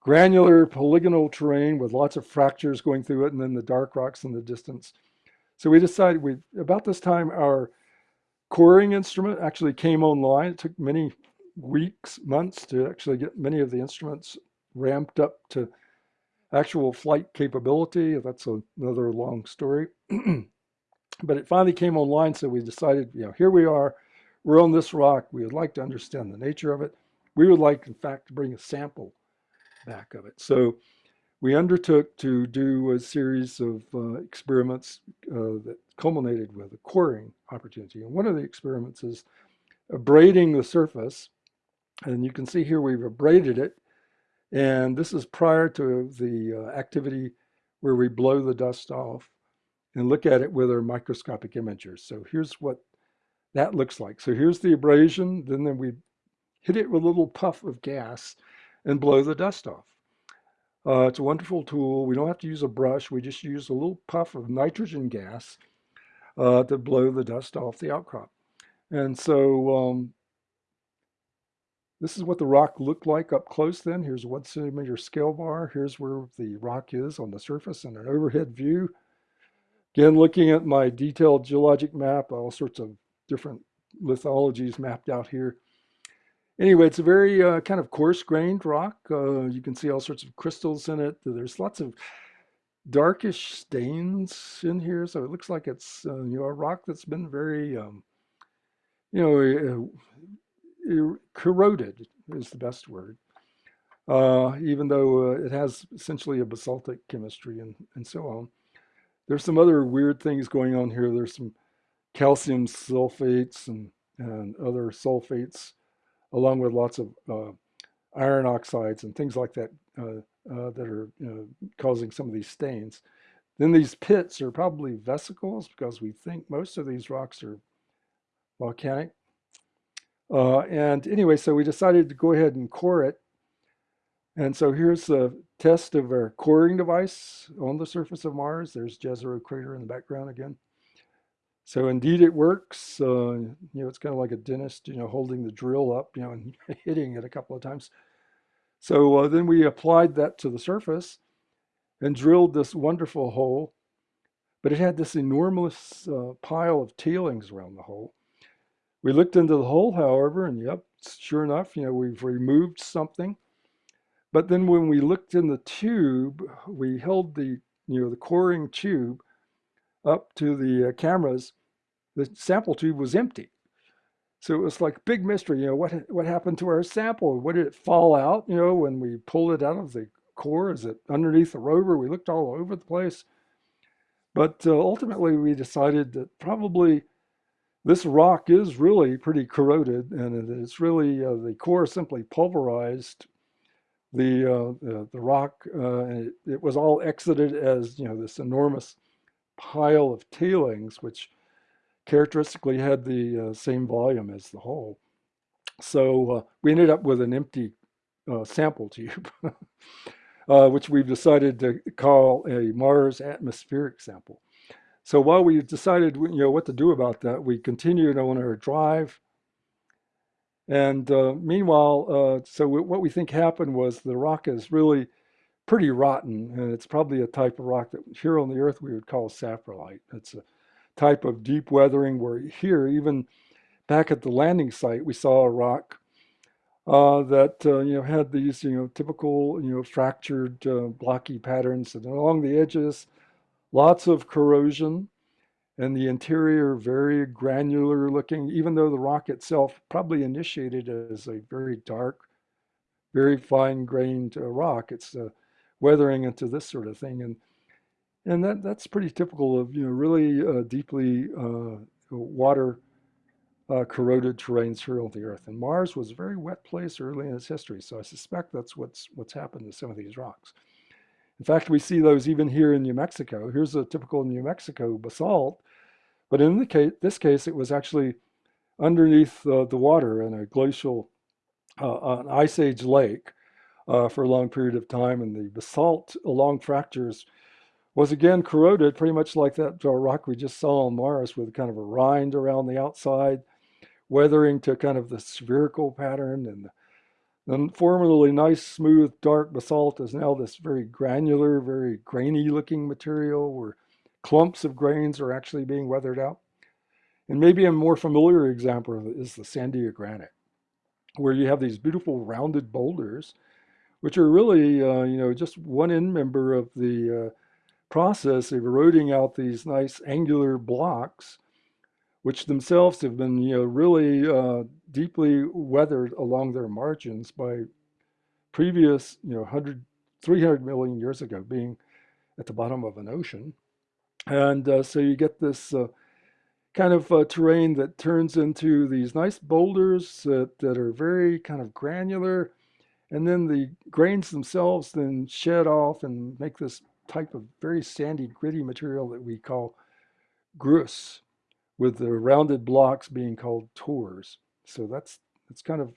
granular polygonal terrain with lots of fractures going through it and then the dark rocks in the distance. So we decided we, about this time, our coring instrument actually came online. It took many weeks, months to actually get many of the instruments ramped up to actual flight capability. That's another long story. but it finally came online, so we decided, you know, here we are, we're on this rock, we would like to understand the nature of it. We would like, in fact, to bring a sample back of it. So we undertook to do a series of uh, experiments uh, that culminated with a coring opportunity. And one of the experiments is abrading the surface. And you can see here we've abraded it. And this is prior to the uh, activity where we blow the dust off and look at it with our microscopic imagers. So here's what that looks like. So here's the abrasion, then, then we hit it with a little puff of gas and blow the dust off. Uh, it's a wonderful tool. We don't have to use a brush. We just use a little puff of nitrogen gas uh, to blow the dust off the outcrop. And so um, this is what the rock looked like up close then. Here's a one centimeter scale bar. Here's where the rock is on the surface in an overhead view. Again, looking at my detailed geologic map, all sorts of different lithologies mapped out here. Anyway, it's a very uh, kind of coarse-grained rock. Uh, you can see all sorts of crystals in it. There's lots of darkish stains in here, so it looks like it's uh, you know a rock that's been very um, you know uh, corroded is the best word. Uh, even though uh, it has essentially a basaltic chemistry and and so on. There's some other weird things going on here. There's some calcium sulfates and, and other sulfates, along with lots of uh, iron oxides and things like that uh, uh, that are causing some of these stains. Then these pits are probably vesicles because we think most of these rocks are volcanic. Uh, and anyway, so we decided to go ahead and core it and so here's a test of our coring device on the surface of Mars. There's Jezero crater in the background again. So indeed it works. Uh, you know, it's kind of like a dentist, you know, holding the drill up, you know, and hitting it a couple of times. So uh, then we applied that to the surface and drilled this wonderful hole, but it had this enormous uh, pile of tailings around the hole. We looked into the hole, however, and yep, sure enough, you know, we've removed something. But then when we looked in the tube, we held the, you know, the coring tube up to the uh, cameras, the sample tube was empty. So it was like big mystery, you know, what, what happened to our sample? What did it fall out, you know, when we pulled it out of the core? Is it underneath the rover? We looked all over the place. But uh, ultimately we decided that probably this rock is really pretty corroded and it's really, uh, the core simply pulverized the uh, the, the, rock. Uh, it, it, was all exited as you know this enormous pile of tailings, which characteristically had the uh, same volume as the hole. So uh, we ended up with an empty uh, sample tube. uh, which we've decided to call a Mars atmospheric sample. So while we decided, you know, what to do about that, we continued on our drive. And uh, meanwhile, uh, so what we think happened was the rock is really pretty rotten, and it's probably a type of rock that here on the Earth we would call saprolite. It's a type of deep weathering where here, even back at the landing site, we saw a rock uh, that uh, you know had these you know typical you know fractured uh, blocky patterns, and along the edges, lots of corrosion, and the interior very granular looking. Even though the rock itself probably initiated as a very dark, very fine grained uh, rock, it's uh, weathering into this sort of thing, and and that that's pretty typical of you know really uh, deeply water uh, corroded terrains here on the Earth. And Mars was a very wet place early in its history, so I suspect that's what's what's happened to some of these rocks. In fact, we see those even here in New Mexico. Here's a typical New Mexico basalt, but in case, this case, it was actually underneath uh, the water in a glacial, uh, an ice age lake uh, for a long period of time, and the basalt along fractures was again corroded, pretty much like that rock we just saw on Mars, with kind of a rind around the outside weathering to kind of the spherical pattern and the formerly nice, smooth, dark basalt is now this very granular, very grainy looking material where clumps of grains are actually being weathered out. And maybe a more familiar example is the Sandia granite, where you have these beautiful rounded boulders, which are really, uh, you know, just one end member of the uh, process of eroding out these nice angular blocks which themselves have been you know, really uh, deeply weathered along their margins by previous you know, 100, 300 million years ago being at the bottom of an ocean. And uh, so you get this uh, kind of uh, terrain that turns into these nice boulders that, are very kind of granular. And then the grains themselves then shed off and make this type of very sandy, gritty material that we call grus with the rounded blocks being called tors. So that's, that's kind of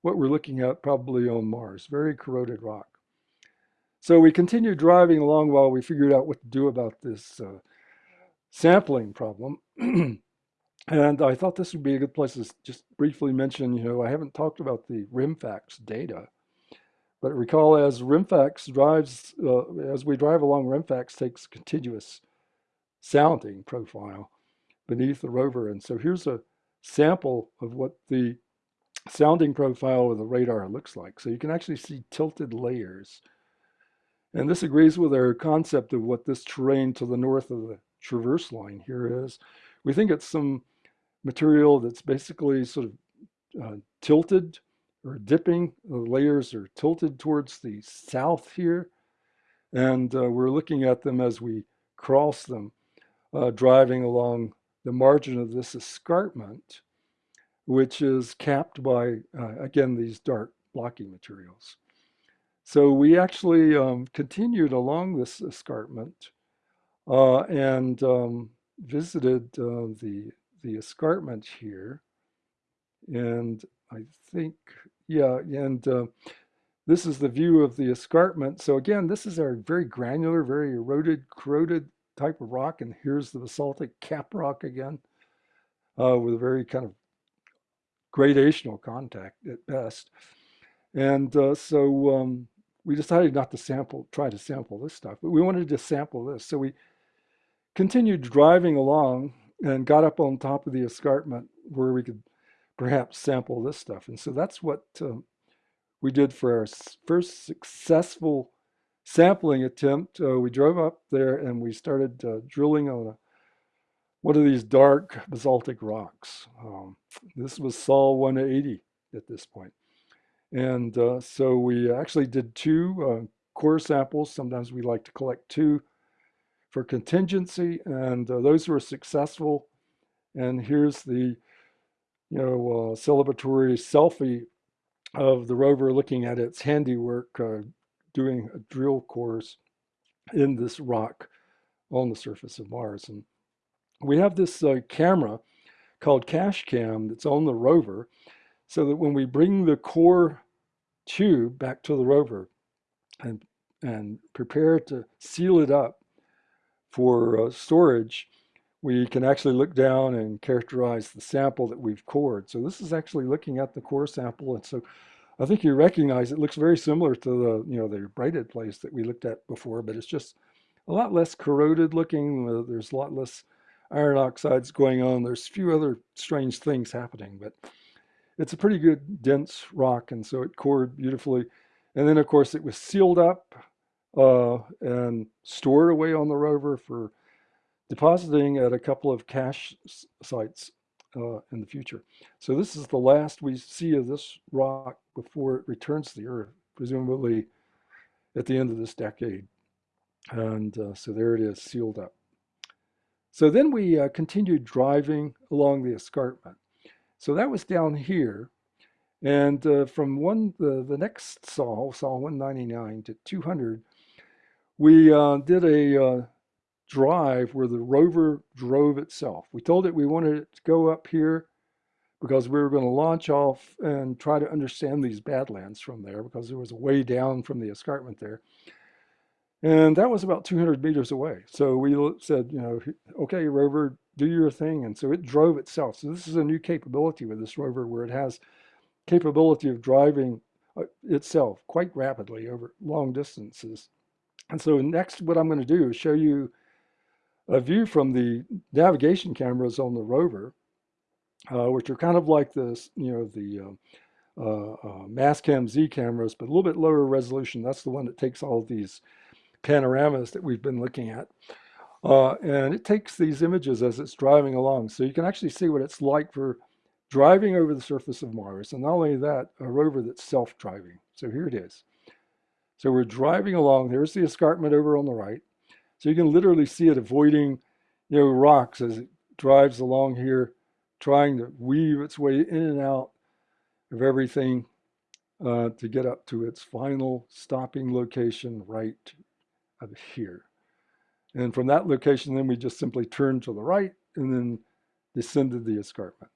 what we're looking at probably on Mars, very corroded rock. So we continued driving along while we figured out what to do about this uh, sampling problem. and I thought this would be a good place to just briefly mention, you know, I haven't talked about the RIMFAX data, but recall as RIMFAX drives, uh, as we drive along, RIMFAX takes continuous sounding profile beneath the rover. And so here's a sample of what the sounding profile of the radar looks like. So you can actually see tilted layers. And this agrees with our concept of what this terrain to the north of the traverse line here is. We think it's some material that's basically sort of uh, tilted or dipping. The layers are tilted towards the south here. And uh, we're looking at them as we cross them, uh, driving along the margin of this escarpment, which is capped by, uh, again, these dark blocky materials. So we actually um, continued along this escarpment uh, and um, visited uh, the, the escarpment here. And I think, yeah, and uh, this is the view of the escarpment. So again, this is our very granular, very eroded, corroded type of rock. And here's the basaltic cap rock again uh, with a very kind of gradational contact at best. And uh, so um, we decided not to sample, try to sample this stuff, but we wanted to sample this. So we continued driving along and got up on top of the escarpment where we could perhaps sample this stuff. And so that's what um, we did for our first successful sampling attempt, uh, we drove up there and we started uh, drilling on a, one of these dark basaltic rocks. Um, this was Sol 180 at this point. And uh, so we actually did two uh, core samples. Sometimes we like to collect two for contingency, and uh, those were successful. And here's the you know, uh, celebratory selfie of the rover looking at its handiwork, doing a drill course in this rock on the surface of Mars. And we have this uh, camera called Cache Cam that's on the rover so that when we bring the core tube back to the rover and, and prepare to seal it up for uh, storage, we can actually look down and characterize the sample that we've cored. So this is actually looking at the core sample. And so I think you recognize it looks very similar to the, you know, the braided place that we looked at before, but it's just a lot less corroded looking. Uh, there's a lot less iron oxides going on. There's a few other strange things happening, but it's a pretty good dense rock. And so it cored beautifully. And then of course it was sealed up uh, and stored away on the rover for depositing at a couple of cache sites uh, in the future. So this is the last we see of this rock before it returns to the Earth, presumably at the end of this decade. And uh, so there it is, sealed up. So then we uh, continued driving along the escarpment. So that was down here. And uh, from one the, the next Sol, Sol 199 to 200, we uh, did a uh, drive where the rover drove itself. We told it we wanted it to go up here because we were going to launch off and try to understand these badlands from there because there was a way down from the escarpment there. And that was about 200 meters away. So we said, you know, okay, rover, do your thing. And so it drove itself. So this is a new capability with this rover where it has capability of driving uh, itself quite rapidly over long distances. And so next, what I'm going to do is show you a view from the navigation cameras on the rover, uh, which are kind of like this, you know, the uh, uh, uh, Mastcam Z cameras, but a little bit lower resolution. That's the one that takes all these panoramas that we've been looking at. Uh, and it takes these images as it's driving along. So you can actually see what it's like for driving over the surface of Mars. And not only that, a rover that's self-driving. So here it is. So we're driving along. There's the escarpment over on the right. So you can literally see it avoiding, you know, rocks as it drives along here, trying to weave its way in and out of everything uh, to get up to its final stopping location right here. And from that location, then we just simply turned to the right and then descended the escarpment.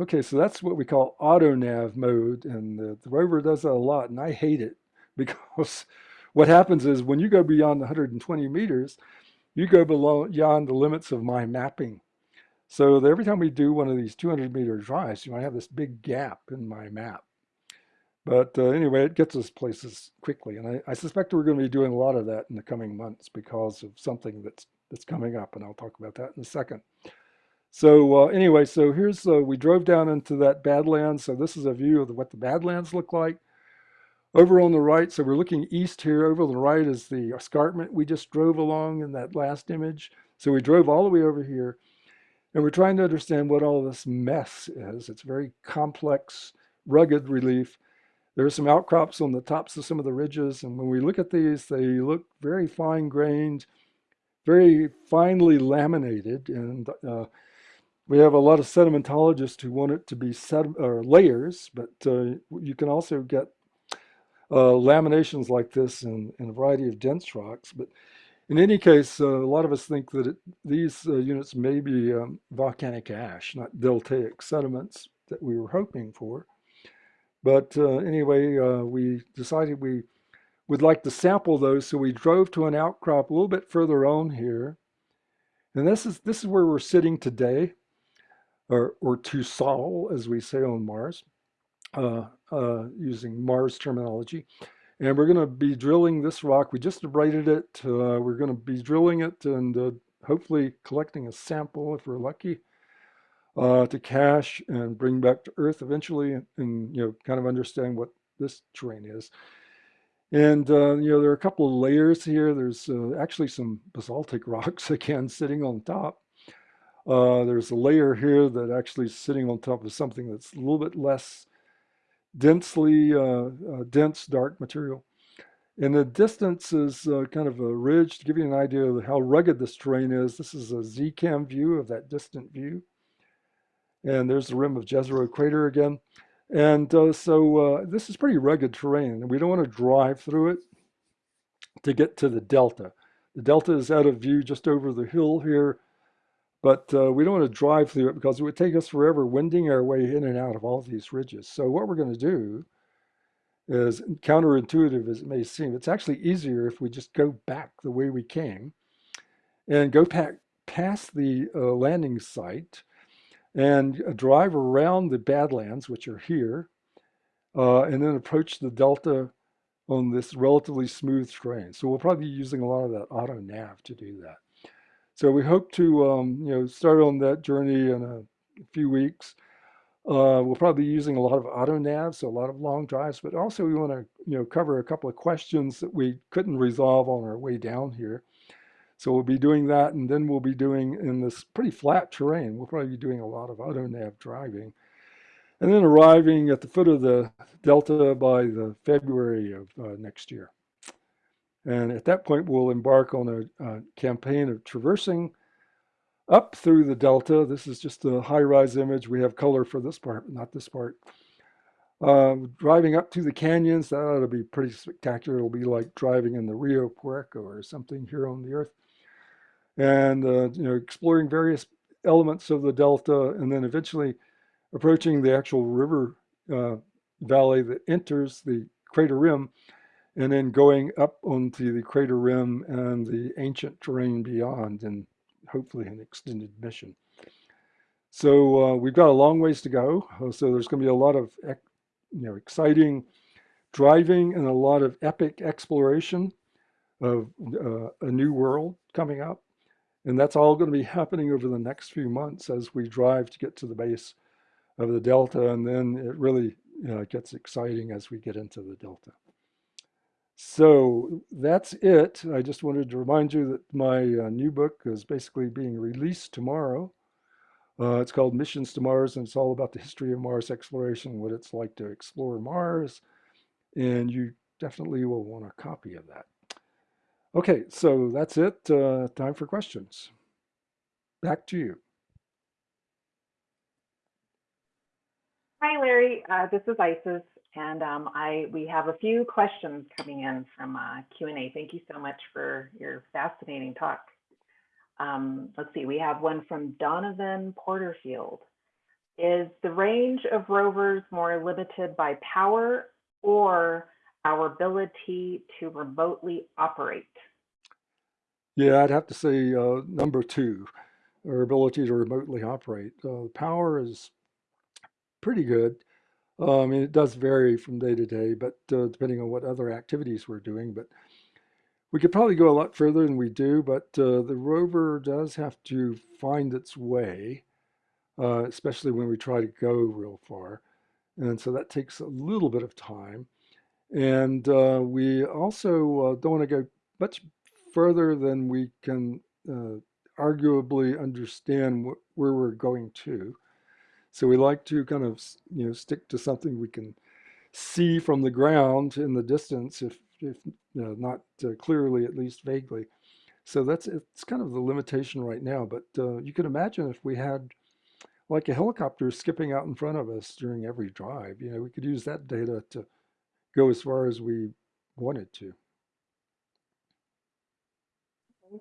Okay, so that's what we call auto nav mode, and the, the rover does that a lot, and I hate it because what happens is when you go beyond 120 meters, you go below beyond the limits of my mapping. So every time we do one of these 200 meter drives, you might have this big gap in my map. But uh, anyway, it gets us places quickly, and I, I suspect we're going to be doing a lot of that in the coming months because of something that's that's coming up, and I'll talk about that in a second. So uh, anyway, so here's uh, we drove down into that Badlands. So this is a view of the, what the Badlands look like. Over on the right, so we're looking east here. Over on the right is the escarpment we just drove along in that last image. So we drove all the way over here, and we're trying to understand what all this mess is. It's very complex, rugged relief. There are some outcrops on the tops of some of the ridges, and when we look at these, they look very fine grained, very finely laminated, and uh, we have a lot of sedimentologists who want it to be layers, but uh, you can also get uh, laminations like this in, in a variety of dense rocks. But in any case, uh, a lot of us think that it, these uh, units may be um, volcanic ash, not deltaic sediments that we were hoping for. But uh, anyway, uh, we decided we would like to sample those, so we drove to an outcrop a little bit further on here. And this is this is where we're sitting today, or or to Sol, as we say on Mars, uh, uh, using Mars terminology. And we're going to be drilling this rock. We just abraded it. Uh, we're going to be drilling it and uh, hopefully collecting a sample if we're lucky uh, to cache and bring back to Earth eventually, and, and you know, kind of understand what this terrain is. And uh, you know, there are a couple of layers here. There's uh, actually some basaltic rocks again sitting on top. Uh, there's a layer here that actually is sitting on top of something that's a little bit less densely uh, uh, dense dark material. In the distance is uh, kind of a ridge to give you an idea of how rugged this terrain is. This is a Z-cam view of that distant view. And there's the rim of Jezero crater again. And uh, so uh, this is pretty rugged terrain, we don't want to drive through it to get to the delta. The delta is out of view just over the hill here, but uh, we don't want to drive through it because it would take us forever winding our way in and out of all these ridges. So what we're going to do is counterintuitive as it may seem, it's actually easier if we just go back the way we came and go back past the uh, landing site and drive around the Badlands, which are here, uh, and then approach the delta on this relatively smooth terrain. So we'll probably be using a lot of that auto nav to do that. So we hope to, um, you know, start on that journey in a few weeks. Uh, we'll probably be using a lot of auto nav, so a lot of long drives, but also we want to, you know, cover a couple of questions that we couldn't resolve on our way down here. So we'll be doing that, and then we'll be doing in this pretty flat terrain. We'll probably be doing a lot of auto nav driving, and then arriving at the foot of the delta by the February of uh, next year. And at that point, we'll embark on a, a campaign of traversing up through the delta. This is just a HiRISE image. We have color for this part, but not this part. Uh, driving up to the canyons, that ought to be pretty spectacular. It'll be like driving in the Rio Puerco or something here on the Earth. And, uh, you know, exploring various elements of the delta and then eventually approaching the actual river uh, valley that enters the crater rim and then going up onto the crater rim and the ancient terrain beyond and hopefully an extended mission. So uh, we've got a long ways to go. Uh, So there's going to be a lot of you know exciting driving and a lot of epic exploration of uh, a new world coming up. And that's all going to be happening over the next few months as we drive to get to the base of the Delta. And then it really you know, gets exciting as we get into the Delta. So that's it. I just wanted to remind you that my uh, new book is basically being released tomorrow. Uh, it's called Missions to Mars, and it's all about the history of Mars exploration, what it's like to explore Mars. And you definitely will want a copy of that. Okay, so that's it. Uh, time for questions. Back to you. Hi, Larry. Uh, this is Isis, and um, I we have a few questions coming in from uh, Q&A. Thank you so much for your fascinating talk. Um, let's see, we have one from Donovan Porterfield. Is the range of rovers more limited by power or our ability to remotely operate? Yeah, I'd have to say uh, number two, our ability to remotely operate. Uh, power is pretty good. Uh, I mean, it does vary from day to day, but uh, depending on what other activities we're doing. But we could probably go a lot further than we do, but uh, the rover does have to find its way, uh, especially when we try to go real far. And so that takes a little bit of time. And uh, we also uh, don't want to go much further than we can arguably understand wh where we're going to. So we like to kind of, you know, stick to something we can see from the ground in the distance, if, if you know, not uh, clearly, at least vaguely. So that's, it's kind of the limitation right now. But uh, you can imagine if we had like a helicopter skipping out in front of us during every drive, you know, we could use that data to go as far as we wanted to.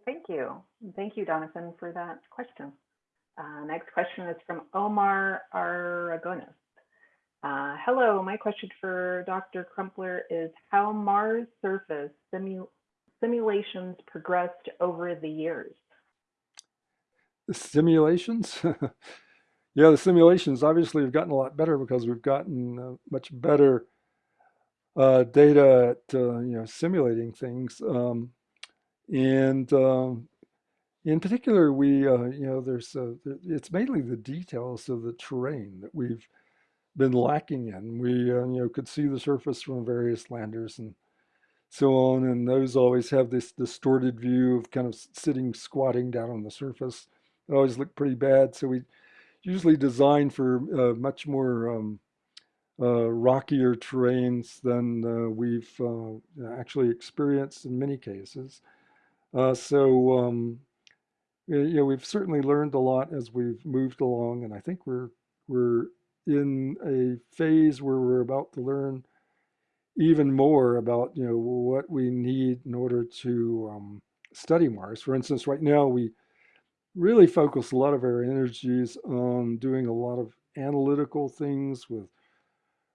Thank you. Thank you, Donathan, for that question. Uh, next question is from Omar Aragonis. Uh, hello, my question for Dr. Crumpler is how Mars surface simu simulations progressed over the years? The simulations? yeah, the simulations obviously have gotten a lot better because we've gotten uh, much better uh, data at uh, you know simulating things. Um, and um, in particular, we, uh, you know, there's, uh, it's mainly the details of the terrain that we've been lacking in. We, uh, you know, could see the surface from various landers and so on, and those always have this distorted view of kind of sitting, squatting down on the surface. It always looked pretty bad, so we usually design for uh, much more um, rockier terrains than uh, we've actually experienced in many cases. so, um, you know, we've certainly learned a lot as we've moved along, and I think we're we're in a phase where we're about to learn even more about you know what we need in order to um, study Mars. For instance, right now we really focus a lot of our energies on doing a lot of analytical things with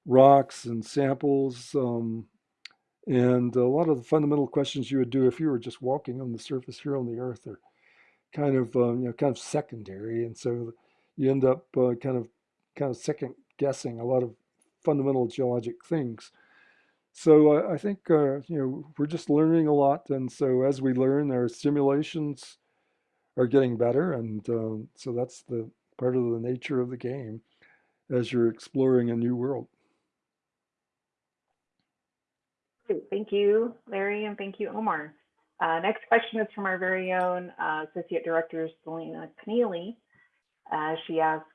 rocks and samples. Um, and a lot of the fundamental questions you would do if you were just walking on the surface here on the Earth are kind of um, you know kind of secondary, and so you end up uh, kind of kind of second guessing a lot of fundamental geologic things. So I, I think uh, you know we're just learning a lot, and so as we learn, our simulations are getting better, and um, so that's the part of the nature of the game as you're exploring a new world. Great. Thank you, Larry, and thank you, Omar. Uh, next question is from our very own uh, Associate Director, Selena Keneally. Uh, she asks,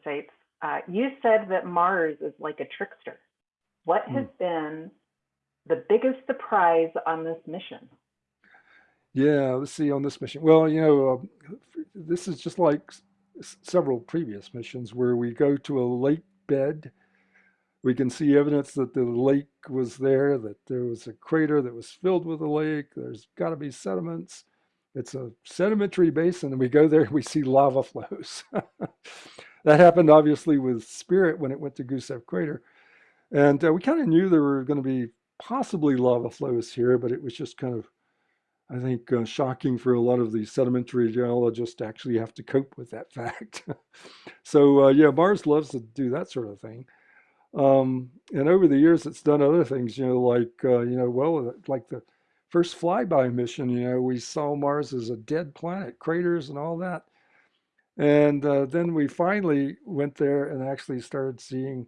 states, uh, you said that Mars is like a trickster. What has been the biggest surprise on this mission? Yeah, let's see on this mission. Well, you know, uh, this is just like several previous missions where we go to a lake bed. We can see evidence that the lake was there, that there was a crater that was filled with a lake. There's got to be sediments. It's a sedimentary basin, and we go there and we see lava flows. that happened obviously with Spirit when it went to Gusev Crater. And uh, we kind of knew there were going to be possibly lava flows here, but it was just kind of I think uh, shocking for a lot of the sedimentary geologists to actually have to cope with that fact. so uh, yeah, Mars loves to do that sort of thing. Um, and over the years, it's done other things, you know, like, uh, you know, well, like the first flyby mission, you know, we saw Mars as a dead planet, craters and all that. And uh, then we finally went there and actually started seeing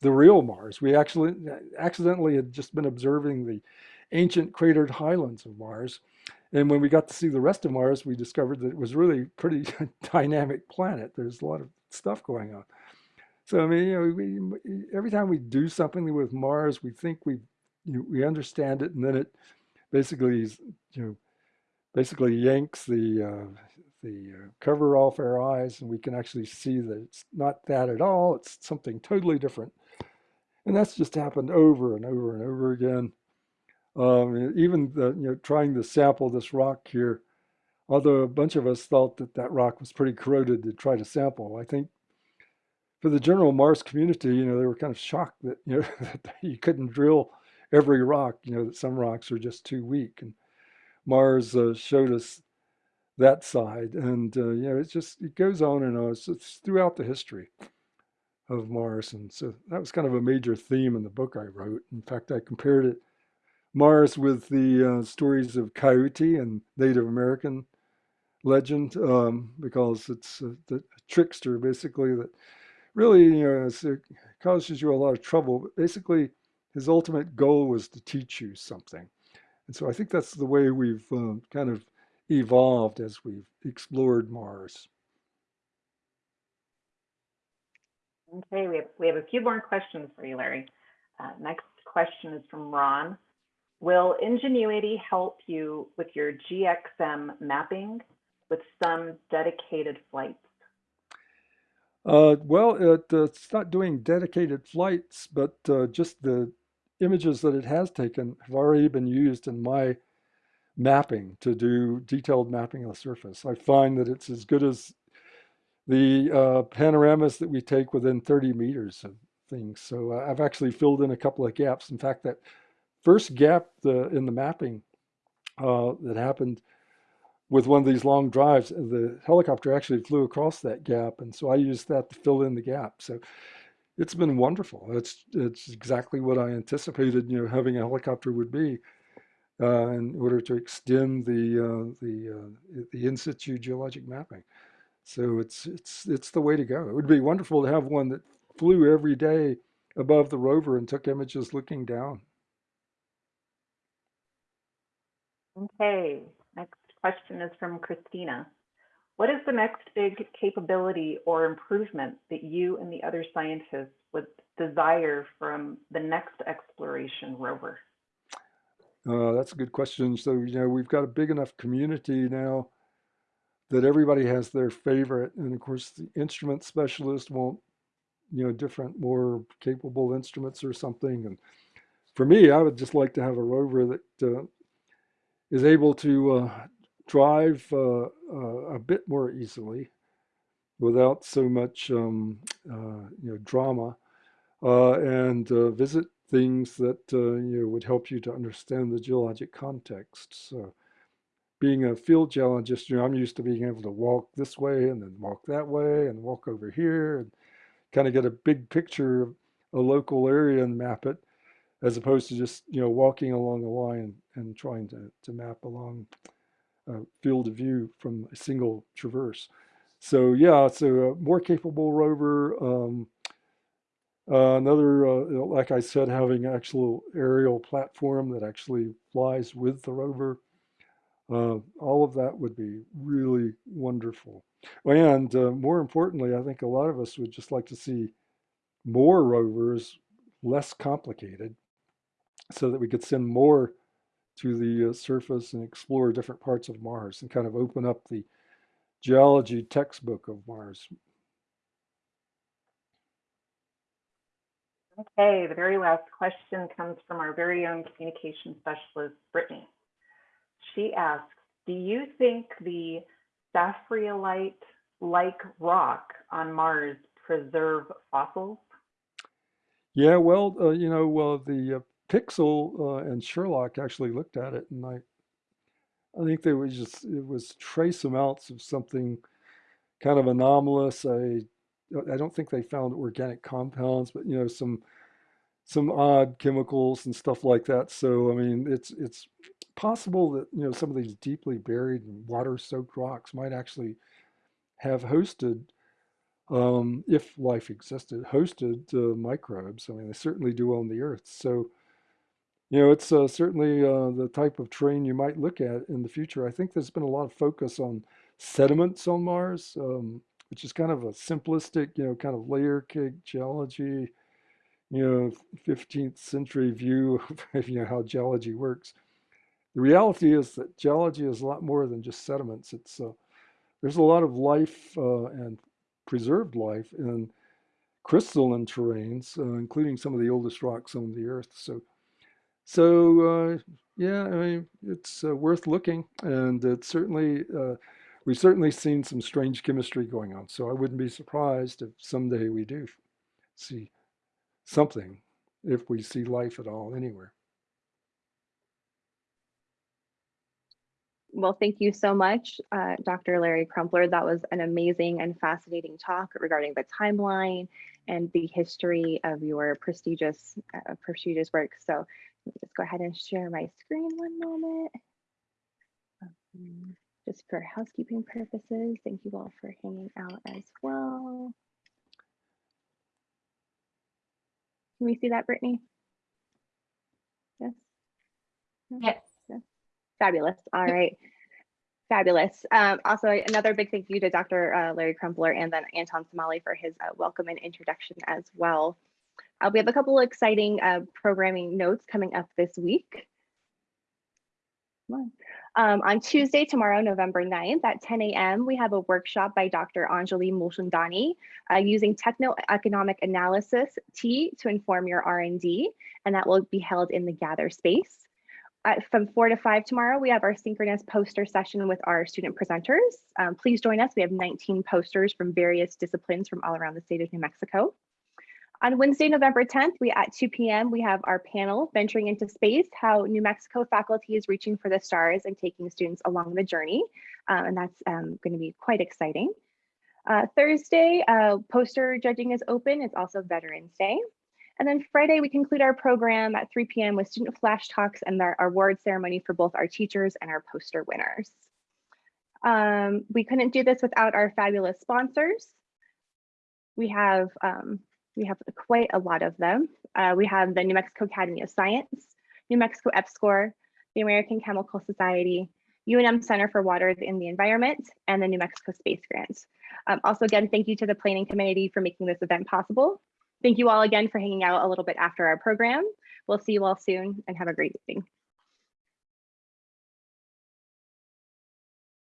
the real Mars. We actually accidentally had just been observing the ancient cratered highlands of Mars. And when we got to see the rest of Mars, we discovered that it was really pretty dynamic planet. There's a lot of stuff going on. So I mean, you know, we, every time we do something with Mars, we think we you know, we understand it, and then it basically you know basically yanks the uh, the uh, cover off our eyes, and we can actually see that it's not that at all. It's something totally different, and that's just happened over and over and over again. Um, even the, you know, trying to sample this rock here, although a bunch of us thought that that rock was pretty corroded to try to sample, I think for the general Mars community, you know, they were kind of shocked that, you know, that you couldn't drill every rock, you know, that some rocks are just too weak. And Mars uh, showed us that side. And, uh, you know, it's just, it goes on and on. It's, it's throughout the history of Mars. And so that was kind of a major theme in the book I wrote. In fact, I compared it Mars with the uh, stories of Coyote and Native American legend um, because it's a, the trickster basically that really you know it causes you a lot of trouble. But basically, his ultimate goal was to teach you something, and so I think that's the way we've uh, kind of evolved as we've explored Mars. Okay, we have, we have a few more questions for you, Larry. Uh, next question is from Ron. Will Ingenuity help you with your GXM mapping with some dedicated flights? Uh, well, it, uh, it's not doing dedicated flights, but uh, just the images that it has taken have already been used in my mapping to do detailed mapping of the surface. I find that it's as good as the uh, panoramas that we take within 30 meters of things. So uh, I've actually filled in a couple of gaps. In fact, that first gap the, in the mapping uh, that happened with one of these long drives, the helicopter actually flew across that gap, and so I used that to fill in the gap. So it's been wonderful. It's it's exactly what I anticipated, you know, having a helicopter would be, uh, in order to extend the uh, the uh, the in situ geologic mapping. So it's it's it's the way to go. It would be wonderful to have one that flew every day above the rover and took images looking down. Okay, question is from Christina. What is the next big capability or improvement that you and the other scientists would desire from the next exploration rover? Uh, that's a good question. So, you know, we've got a big enough community now that everybody has their favorite. And of course, the instrument specialist won't, you know, different, more capable instruments or something. And for me, I would just like to have a rover that uh, is able to uh, drive uh, uh, a bit more easily without so much um, uh, you know drama uh, and visit things that you know, would help you to understand the geologic context. So being a field geologist, you know, I'm used to being able to walk this way and then walk that way and walk over here and kind of get a big picture of a local area and map it as opposed to just, you know, walking along a line and trying to, to map along a field of view from a single traverse. So yeah, so a more capable rover, um, uh, another, uh, like I said, having actual aerial platform that actually flies with the rover. Uh, all of that would be really wonderful. And uh, more importantly, I think a lot of us would just like to see more rovers, less complicated, so that we could send more to the uh, surface and explore different parts of Mars and kind of open up the geology textbook of Mars. Okay, the very last question comes from our very own communication specialist, Brittany. She asks, do you think the sapphirolite-like rock on Mars preserve fossils? Yeah, well, uh, you know, well, the uh, PIXL uh, and SHERLOC actually looked at it, and I, I think there was just it was trace amounts of something kind of anomalous. I, I don't think they found organic compounds, but you know, some some odd chemicals and stuff like that. So I mean, it's it's possible that you know some of these deeply buried and water-soaked rocks might actually have hosted um, if life existed, hosted uh, microbes. I mean, they certainly do on the Earth. So, you know, it's uh, certainly uh, the type of terrain you might look at in the future. I think there's been a lot of focus on sediments on Mars, um, which is kind of a simplistic, you know, kind of layer cake geology, you know, 15th century view of you know how geology works. The reality is that geology is a lot more than just sediments. It's uh, there's a lot of life uh, and preserved life in crystalline terrains, uh, including some of the oldest rocks on the earth. So, so uh, yeah, I mean, it's uh, worth looking, and it's certainly uh, we've certainly seen some strange chemistry going on. So I wouldn't be surprised if someday we do see something, if we see life at all anywhere. Well, thank you so much, uh, Dr. Larry Crumpler. That was an amazing and fascinating talk regarding the timeline and the history of your prestigious, uh, prestigious work. So just go ahead and share my screen one moment. Um, just for housekeeping purposes, thank you all for hanging out as well. Can we see that, Brittany? Yes? No? Yes. Fabulous. All right. Fabulous. Um, also, another big thank you to Dr. Uh, Larry Crumpler and then Anton Somali for his uh, welcome and introduction as well. Uh, we have a couple of exciting uh, programming notes coming up this week. On. Um, on Tuesday, tomorrow, November 9th at 10 a.m., we have a workshop by Dr. Anjali Mulchandani uh, using techno-economic analysis T to inform your R&D, and that will be held in the Gather space. Uh, from four to five tomorrow, we have our synchronous poster session with our student presenters. Um, please join us. We have 19 posters from various disciplines from all around the state of New Mexico. On Wednesday, November 10th, we at 2 p.m., we have our panel, Venturing into Space, How New Mexico Faculty is Reaching for the Stars and Taking Students Along the Journey. Um, and that's um, going to be quite exciting. Uh, Thursday, uh, poster judging is open. It's also Veterans Day. And then Friday, we conclude our program at 3 p.m. with student flash talks and our award ceremony for both our teachers and our poster winners. Um, we couldn't do this without our fabulous sponsors. We have um, we have quite a lot of them. Uh, we have the New Mexico Academy of Science, New Mexico EPSCoR, the American Chemical Society, UNM Center for Water in the Environment, and the New Mexico Space Grants. Um, also, again, thank you to the planning committee for making this event possible. Thank you all again for hanging out a little bit after our program. We'll see you all soon and have a great evening.